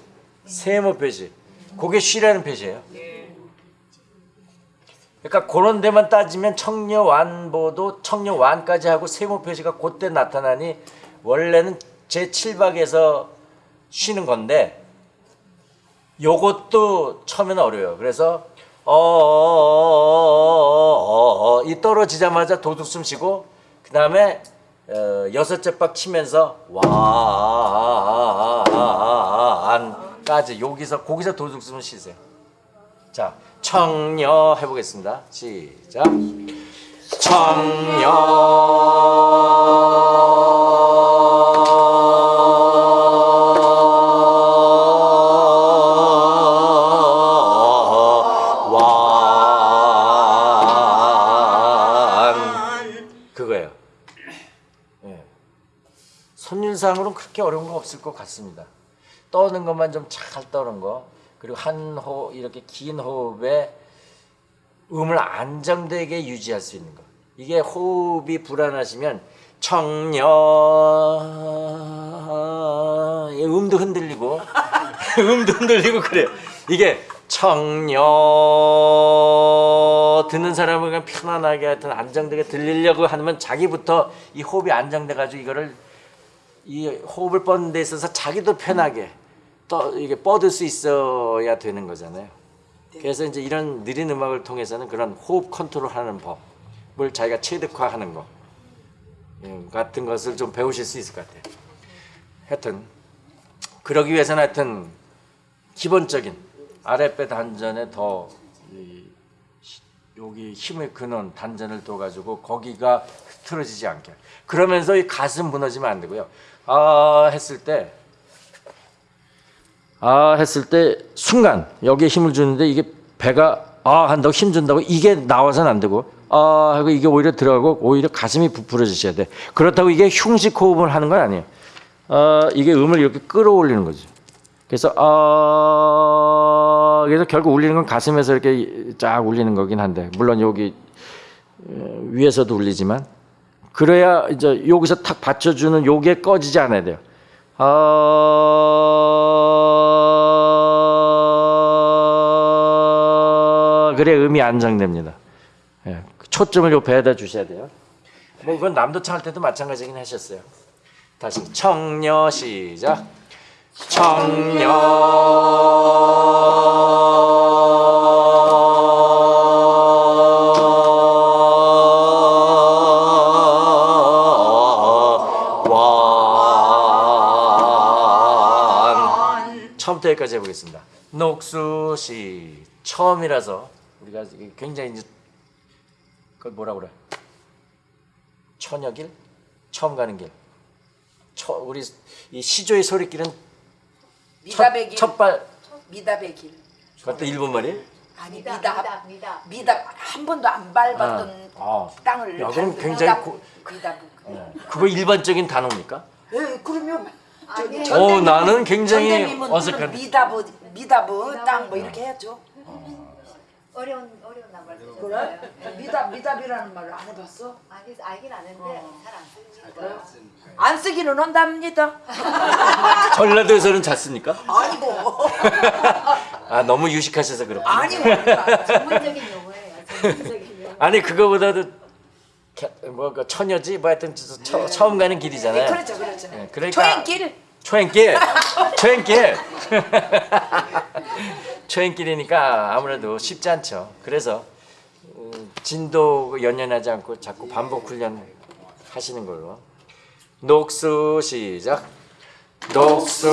세모 표시. 그게 쉬라는 표시예요. 그러니까 그런 데만 따지면 청려완보도 청려완까지 하고 세모 표시가 그때 나타나니 원래는 제 7박에서 쉬는 건데 요것도 처음에는 어려워요. 그래서 어어어어어어 이 떨어지자마자 도둑숨 쉬고 그 다음에 어, 여섯째 박 치면서 완까지 여기서 거기서 도둑숨을 쉬세요. 자 청려 해보겠습니다. 시작. 청려 어려운 거 없을 것 같습니다. 떠는 것만 좀 잘 떠는 거 그리고 한호 이렇게 긴 호흡에 음을 안정되게 유지할 수 있는 거. 이게 호흡이 불안하시면 청려 이 음도 흔들리고 <laughs> 음도 흔들리고 그래요. 이게 청려 듣는 사람은 그냥 편안하게 하여튼 안정되게 들리려고 하면 자기부터 이 호흡이 안정돼 가지고 이거를 이 호흡을 뻗는 데 있어서 자기도 편하게 떠 이게 뻗을 수 있어야 되는 거잖아요. 그래서 이제 이런 느린 음악을 통해서는 그런 호흡 컨트롤하는 법을 자기가 체득화하는 거 음, 같은 것을 좀 배우실 수 있을 것 같아요. 하여튼 그러기 위해서는 하여튼 기본적인 아랫배 단전에 더 이, 여기 힘을 그는 단전을 둬가지고 거기가 흐트러지지 않게 그러면서 이 가슴 무너지면 안 되고요. 아 했을 때 아 했을 때 순간 여기에 힘을 주는데 이게 배가 아 한다고 힘 준다고 이게 나와서는 안 되고 아 하고 이게 오히려 들어가고 오히려 가슴이 부풀어지셔야 돼. 그렇다고 이게 흉식 호흡을 하는 건 아니에요. 아 이게 음을 이렇게 끌어올리는 거죠. 그래서 아 그래서 결국 울리는 건 가슴에서 이렇게 쫙 울리는 거긴 한데 물론 여기 어, 위에서도 울리지만 그래야 이제 여기서 탁 받쳐주는 요게 꺼지지 않아야 돼요. 아 그래 음이 안정됩니다. 예, 초점을 요 배에다 주셔야 돼요. 뭐 그건 남도창 할 때도 마찬가지긴 하셨어요. 다시 청려 시작. 청려 여기까지 해보겠습니다. 녹수시 처음이라서 우리가 굉장히 이제 그 뭐라 그래 처녀길 처음 가는 길. 처, 우리 이 시조의 소리길은 미답의 길. 첫발 미답의 길. 그것도 일본 말이? 아니 미답, 미답. 미답, 한 번도 안 밟았던 아. 땅을 야, 그럼 굉장히 미답. 고- 미답. 그거 일반적인 단어입니까? 예, 그러면 아니, 어, 나는 굉장히 어색한- 미답 미답 땅뭐 이렇게 해야죠. 어려운 어려운 말 그래? 미답 미답이라는 말을 안 해봤어? 아니 알긴 아는데 잘안 쓰니까. 안 쓰기는 한답니다. <laughs> 전라도에서는 잘 씁니까? 아니고 <laughs> 아 너무 유식하셔서 그렇군요. 아니고 전문적인 용어예요. 전문적인 용어. 아니 그거보다도 뭐그 처녀지? 뭐 하여튼 저- 처, 처음 가는 길이잖아요. 그렇죠 그렇죠. 네, 그러니까 초행길. 초행길. 초행길. <laughs> 초행길이니까 아무래도 쉽지 않죠. 그래서 음, 진도 연연하지 않고 자꾸 반복 훈련 하시는 걸로. 녹수 시작. 녹수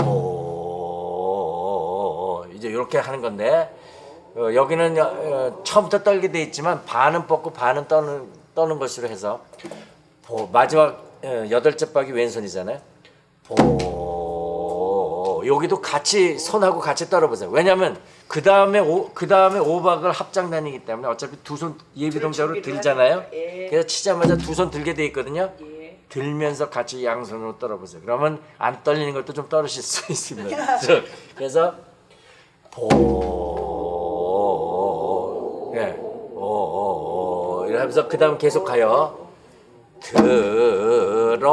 음보 이제 이렇게 하는 건데 어, 여기는 어, 처음부터 떨게 돼 있지만 반은 뻗고 반은 떠는 떠는 것으로 해서 보 마지막 어, 여덟째 박이 왼손이잖아요. 보 여기도 같이 손하고 같이 떨어보세요. 왜냐하면 그 다음에 그 다음에 오박을 합장단이기 때문에 어차피 두 손 예비 동작으로 준비를 들잖아요. 예. 그래서 치자마자 두 손 들게 돼 있거든요. 예. 들면서 같이 양손으로 떨어보세요. 그러면 안 떨리는 것도 좀 떨으실 수 <laughs> 있습니다. <laughs> 그래서- 보, 예, 오, 오, 오, 이러면서 그 다음 계속 가요. 들어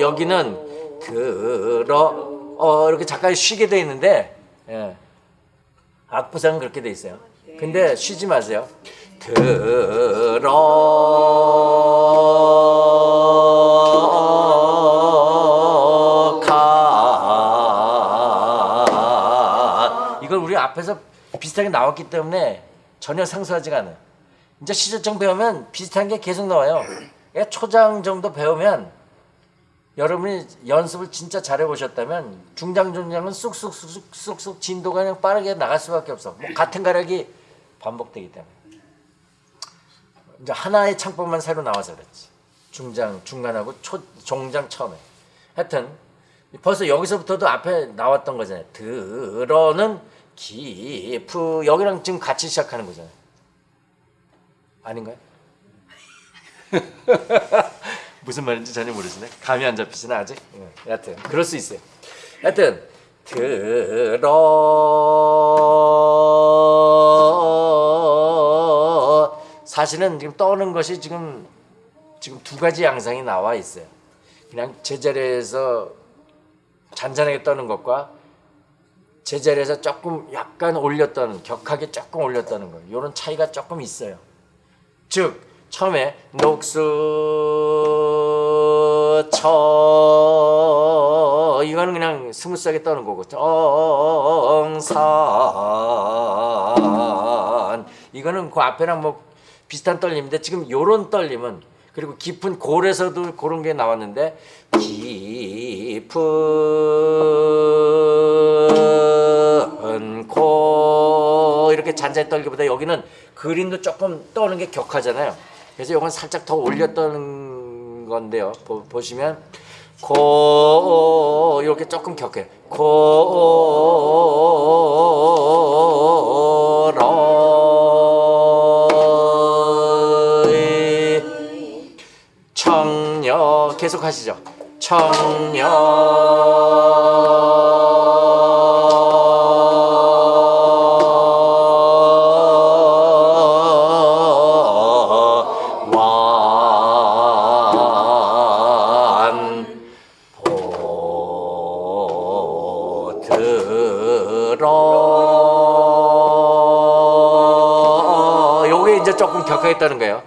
여기는 들어 어 이렇게 잠깐 쉬게 돼 있는데 예. 악부상은 그렇게 돼 있어요. 근데 쉬지 마세요. 들어 비슷하게 나왔기 때문에 전혀 상수하지가 않아요. 이제 시조청 배우면 비슷한 게 계속 나와요. 그러니까 초장 정도 배우면 여러분이 연습을 진짜 잘해 보셨다면 중장 중장은 쑥쑥쑥쑥 쑥쑥 진도가 그냥 빠르게 나갈 수밖에 없어. 뭐 같은 가락이 반복되기 때문에. 이제 하나의 창법만 새로 나와서 그렇지. 중장 중간하고 초 종장 처음에. 하여튼 벌써 여기서부터도 앞에 나왔던 거잖아요. 들어는 기프 여기랑 지금 같이 시작하는 거잖아요. 아닌가요? <laughs> 무슨 말인지 전혀 모르시네. 감이 안 잡히시나 아직? 예, 여하튼 그럴 수 있어요. 하여튼 들어 사실은 지금 떠는 것이 지금 지금 두 가지 양상이 나와 있어요. 그냥 제자리에서 잔잔하게 떠는 것과 제자리에서 조금 약간 올렸다는 격하게 조금 올렸다는 거 이런 차이가 조금 있어요. 즉 처음에 녹수 쳐 이거는 그냥 스무스하게 떠는 거고 정산 이거는 그 앞에랑 뭐 비슷한 떨림인데 지금 요런 떨림은 그리고 깊은 골에서도 그런 게 나왔는데 깊은 코 이렇게 잔잔히 떨기보다 여기는 그림도 조금 떠는 게 격하잖아요. 그래서 이건 살짝 더 올렸던 건데요. 보, 보시면 코 이렇게 조금 격해. 코러 청녀 계속 하시죠. 청녀 격하겠다는 거예요.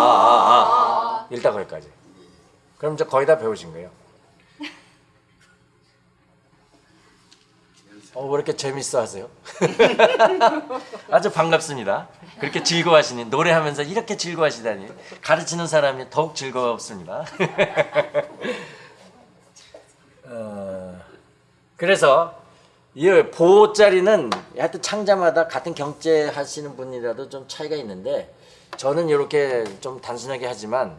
들어가 일단 거기까지. 그럼 이제 거의 다 배우신 거예요. 어, 왜 이렇게 재밌어 하세요? <laughs> 아주 반갑습니다. 그렇게 즐거워하시니, 노래하면서 이렇게 즐거워하시다니. 가르치는 사람이 더욱 즐겁습니다. <laughs> 그래서 이 보자리는 하여튼 창자마다 같은 경제 하시는 분이라도 좀 차이가 있는데 저는 이렇게 좀 단순하게 하지만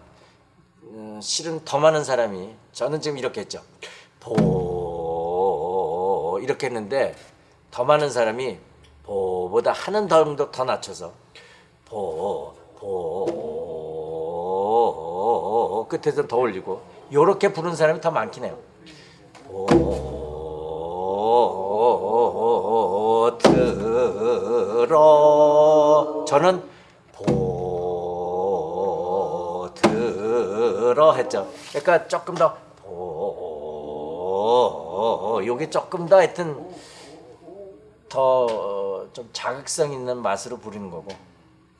음, 실은 더 많은 사람이 저는 지금 이렇게 했죠. 보 이렇게 했는데 더 많은 사람이 보보다 하는 정도 더 낮춰서 보 보 끝에서 더 올리고 요렇게 부른 사람이 더 많긴 해요. 보 들어 저는 보 들어 했죠. 그러니까 조금 더 보, 요게 조금 더 하여튼 더 좀 자극성 있는 맛으로 부르는 거고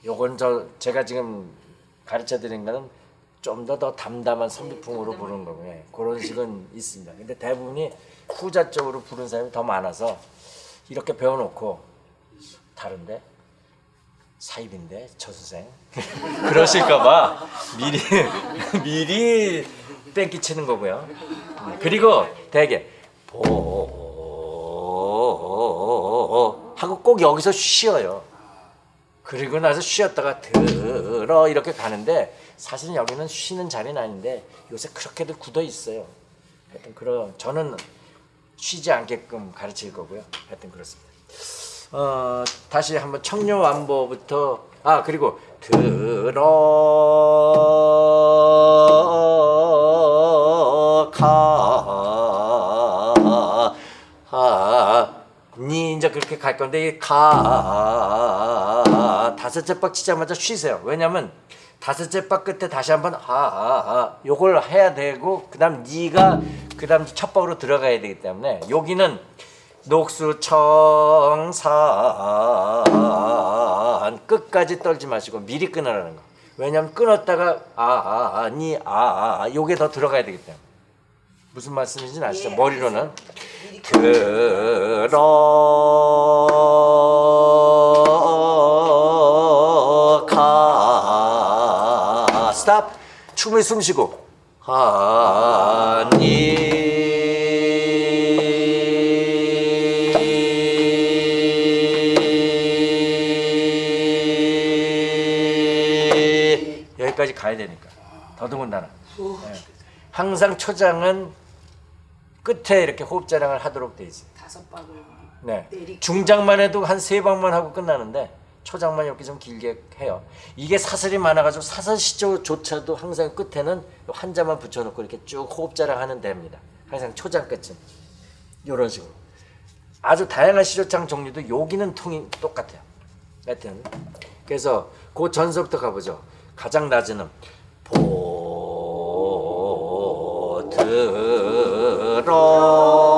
요건 저 제가 지금 가르쳐 드린 거는 좀더더 담담한 선비풍으로 부르는 거고 요 그런 식은 있습니다. 근데 대부분이 후자 쪽으로 부르는 사람이 더 많아서 이렇게 배워놓고 다른데 사입인데 저 선생 <laughs> 그러실까봐 미리 <laughs> 미리 땡기 치는 거고요. 음, 그리고 대개 보 하고 꼭 여기서 쉬어요. 그리고 나서 쉬었다가 들어 이렇게 가는데 사실은 여기는 쉬는 자리는 아닌데 요새 그렇게들 굳어 있어요. 하여튼 그런 저는 쉬지 않게끔 가르칠 거고요. 하여튼 그렇습니다. 어, 다시 한번 청려완보부터 아 그리고 들어가 니 이제 그렇게 갈 건데 이가 다섯째 박 치자마자 쉬세요. 왜냐면 다섯째 박 끝에 다시 한번 하하 요걸 해야 되고 그 다음 니가 그 다음 첫 박으로 들어가야 되기 때문에 여기는 녹수청산 끝까지 떨지 마시고 미리 끊으라는 거. 왜냐면 끊었다가 아아니아 요게 더 들어가야 되기 때문에 무슨 말씀인지 아시죠? 예, 머리로는 미리 충분히 숨 쉬고 하니 여기까지 가야 되니까 더더군다나 예. 항상 초장은 끝에 이렇게 호흡 자랑을 하도록 돼 있어요. 다섯 박을 네. 중장만 해도 한 세 방만 하고 끝나는데 초장만 이렇게 좀 길게 해요. 이게 사슬이 많아가지고 사슬 시조조차도 항상 끝에는 한 자만 붙여놓고 이렇게 쭉 호흡 자랑 하는 데입니다. 항상 초장 끝은 이런 식으로 아주 다양한 시조창 종류도 여기는 통이 똑같아요. 하여튼 그래서 그 전서부터 가보죠. 가장 낮은 음보 들어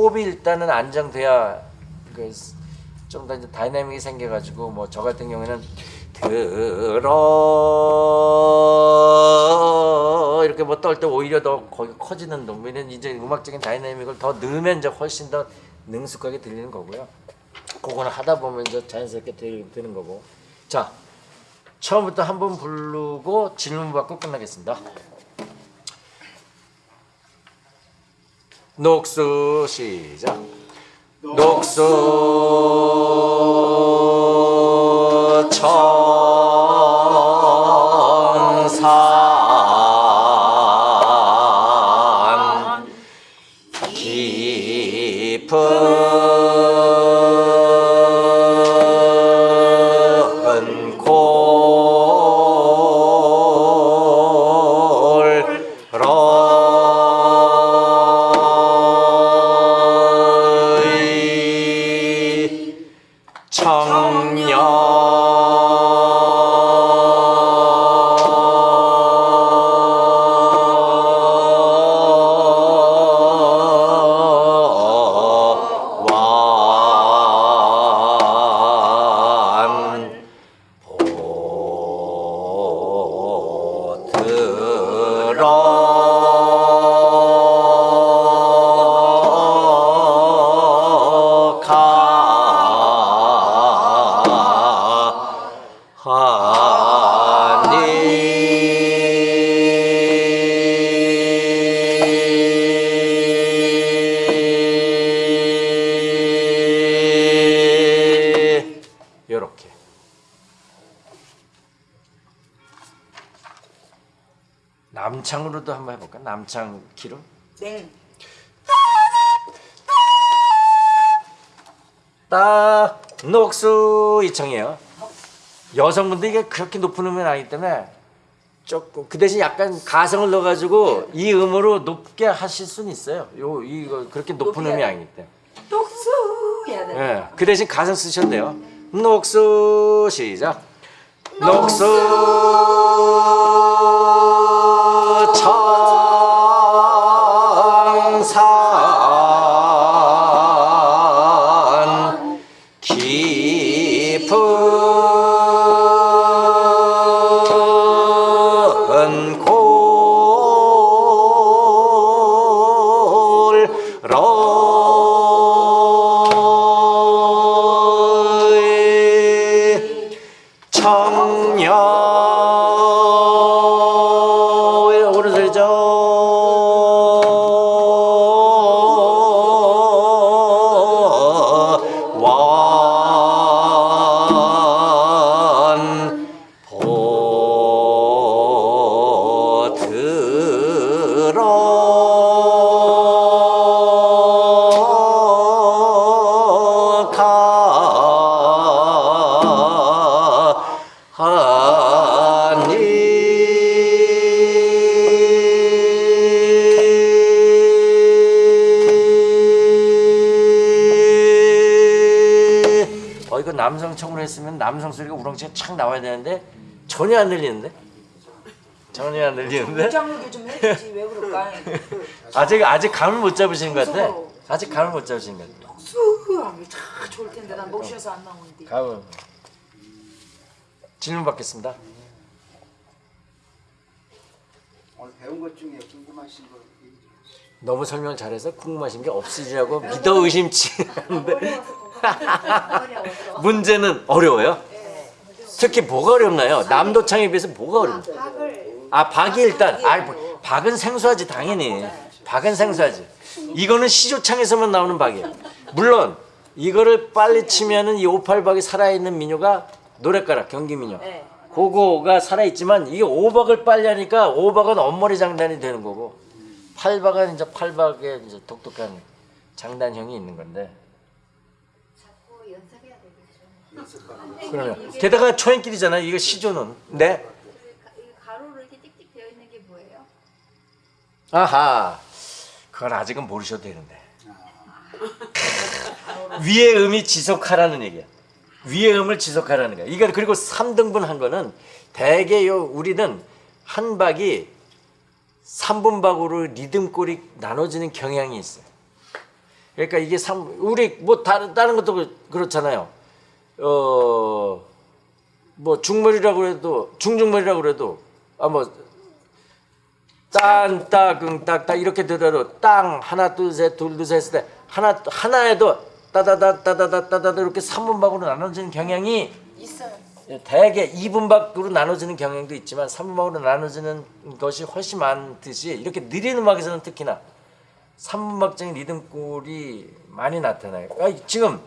호흡이 일단은 안정돼야 그좀더 이제 다이내믹이 생겨가지고 뭐 저 같은 경우에는 들어 이렇게 뭐 떨 때 오히려 더 거기 커지는 놈이는 이제 음악적인 다이내믹을 더 넣으면 이제 훨씬 더 능숙하게 들리는 거고요. 그거는 하다 보면 이제 자연스럽게 되, 되는 거고. 자 처음부터 한 번 부르고 질문 받고 끝나겠습니다. 녹수 시작. 녹수 남창 키로 냉따 녹수 이청이에요. 여성분들 이게 그렇게 높은 음이 나기 때문에 조금 그 대신 약간 가성을 넣어가지고 이 음으로 높게 하실 수는 있어요. 요 이거 그렇게 높은 음이 아니기 때문에. 똑수 해야 돼. 예, 그 대신 가성 돼요. 녹수 시작. 녹수 남성 소리가 우렁차게 착 나와야 되는데 전혀 안 들리는데? 전혀 안 들리는데? 장르게 좀 해주지. 왜 그럴까? 아직 아직 감을 못 잡으신 것 같아. 아직 감을 못 잡으신 것 같아. 똑수 하면 참 좋을 텐데. 난 목 쉬어서 안 나오는데. 감을 질문 받겠습니다. 오늘 배운 것 중에 궁금하신 거. 너무 설명 잘해서 궁금하신 게 없으시라고 믿어 의심치 않는데. 문제는 어려워요? 특히 뭐가 어렵나요? 남도창에 비해서 뭐가 어렵나요? 박을. 아 박이 일단 아 뭐, 박은 생소하지 당연히. 박은 생소하지. 이거는 시조창에서만 나오는 박이에요. 물론 이거를 빨리 치면은 이 오팔박이 살아있는 민요가 노랫가락 경기 민요. 네. 그거가 살아있지만 이게 오박을 빨리 하니까 오박은 엄머리 장단이 되는 거고 팔박은 이제 팔박의 이제 독특한 장단형이 있는 건데 자꾸 연습해야 되겠죠. 그러면 게다가 초행길이잖아요. 이거 시조는. 네? 이 가로로 이렇게 띡띡 되어 있는 게 뭐예요? 아하. 그건 아직은 모르셔도 되는데. <laughs> 위의 음이 지속하라는 얘기야. 위의 음을 지속하라는 거야. 이거 그리고 3등분 한 거는 대개 요 우리는 한 박이 3분 박으로 리듬골이 나눠지는 경향이 있어요. 그러니까 이게 삼 우리 뭐 다른 다른 것도 그- 그렇잖아요 어 뭐 중머리라고 해도 중중머리라고 그래도 아뭐 딴, 따금, 딱딱 이렇게 들어도 땅 하나 둘셋 둘둘셋 했을 때 하나 하나에도 따다다 따다다 따다다 이렇게 3분박으로 나눠지는 경향이 있어요. 대개 2분박으로 나눠지는 경향도 있지만 3분박으로 나눠지는 것이 훨씬 많듯이 이렇게 느린 음악에서는 특히나 3분박적인 리듬골이 많이 나타나요. 아, 지금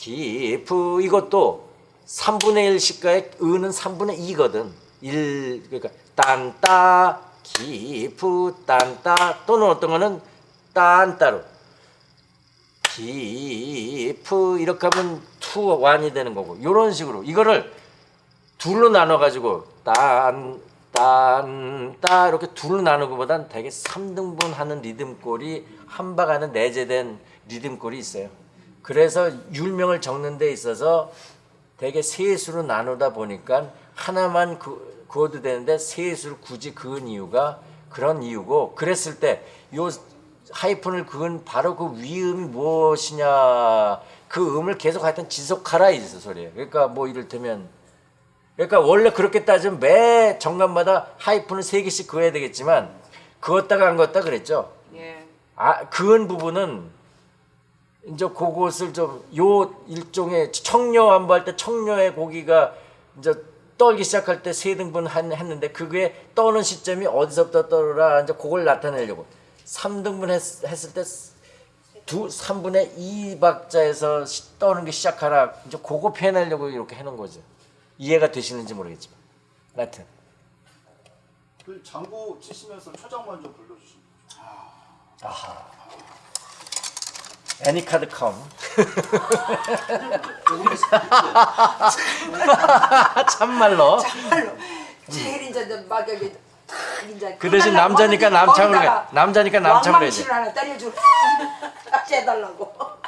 기프 이것도 3분의 1 시가의 은은 3분의 2거든. 1 그러니까 딴따 기프 딴따 또는 어떤 거는 딴따로 기프 이렇게 하면 투 완이 되는 거고 이런 식으로 이거를 둘로 나눠 가지고 딴 딴따 이렇게 둘로 나누고 보단 되게 3등분 하는 리듬골이 한박 안에 내재된 리듬골이 있어요. 그래서 율명을 적는 데 있어서 되게 세 수로 나누다 보니까 하나만 그, 그어도 되는데 세 수를 굳이 그은 이유가 그런 이유고 그랬을 때 요 하이픈을 그은 바로 그 위음이 무엇이냐 그 음을 계속 하여튼 지속하라 이 소리예요. 그러니까 뭐 이를테면 그러니까 원래 그렇게 따지면 매 정관마다 하이픈을 세 개씩 그어야 되겠지만 그었다가 안 그었다 그랬죠. 예. 아 그은 부분은 이제 그것을 좀 요 일종의 청려 안보할 때 청려의 고기가 이제 떨기 시작할 때 세 등분 한- 했는데 그게 떠는 시점이 어디서부터 떨어라 이제 그걸 나타내려고. 3등분 했, 했을 때 두 3분의 2박자에서 시- 떠는 게 시작하라. 이제 그거 표현하려고 이렇게 해놓은 거죠. 이해가 되시는지 모르겠지만. 하여튼. 그 장구 치시면서 초장만 좀 불러주시면. 애니카드 컴. <laughs> 참말로. 정말로 제일 이제 막 여기 그 대신 남자니까 남창으로 해. 남자니까 남창으로 해야지. 왕망치를 하나 때려주고 <laughs> 해달라고 <laughs>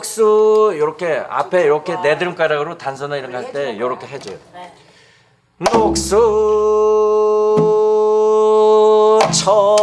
녹수 이렇게 앞에 이렇게 내드름가락으로 단서나 이런 거 할 때 이렇게 해줘요. 녹수 청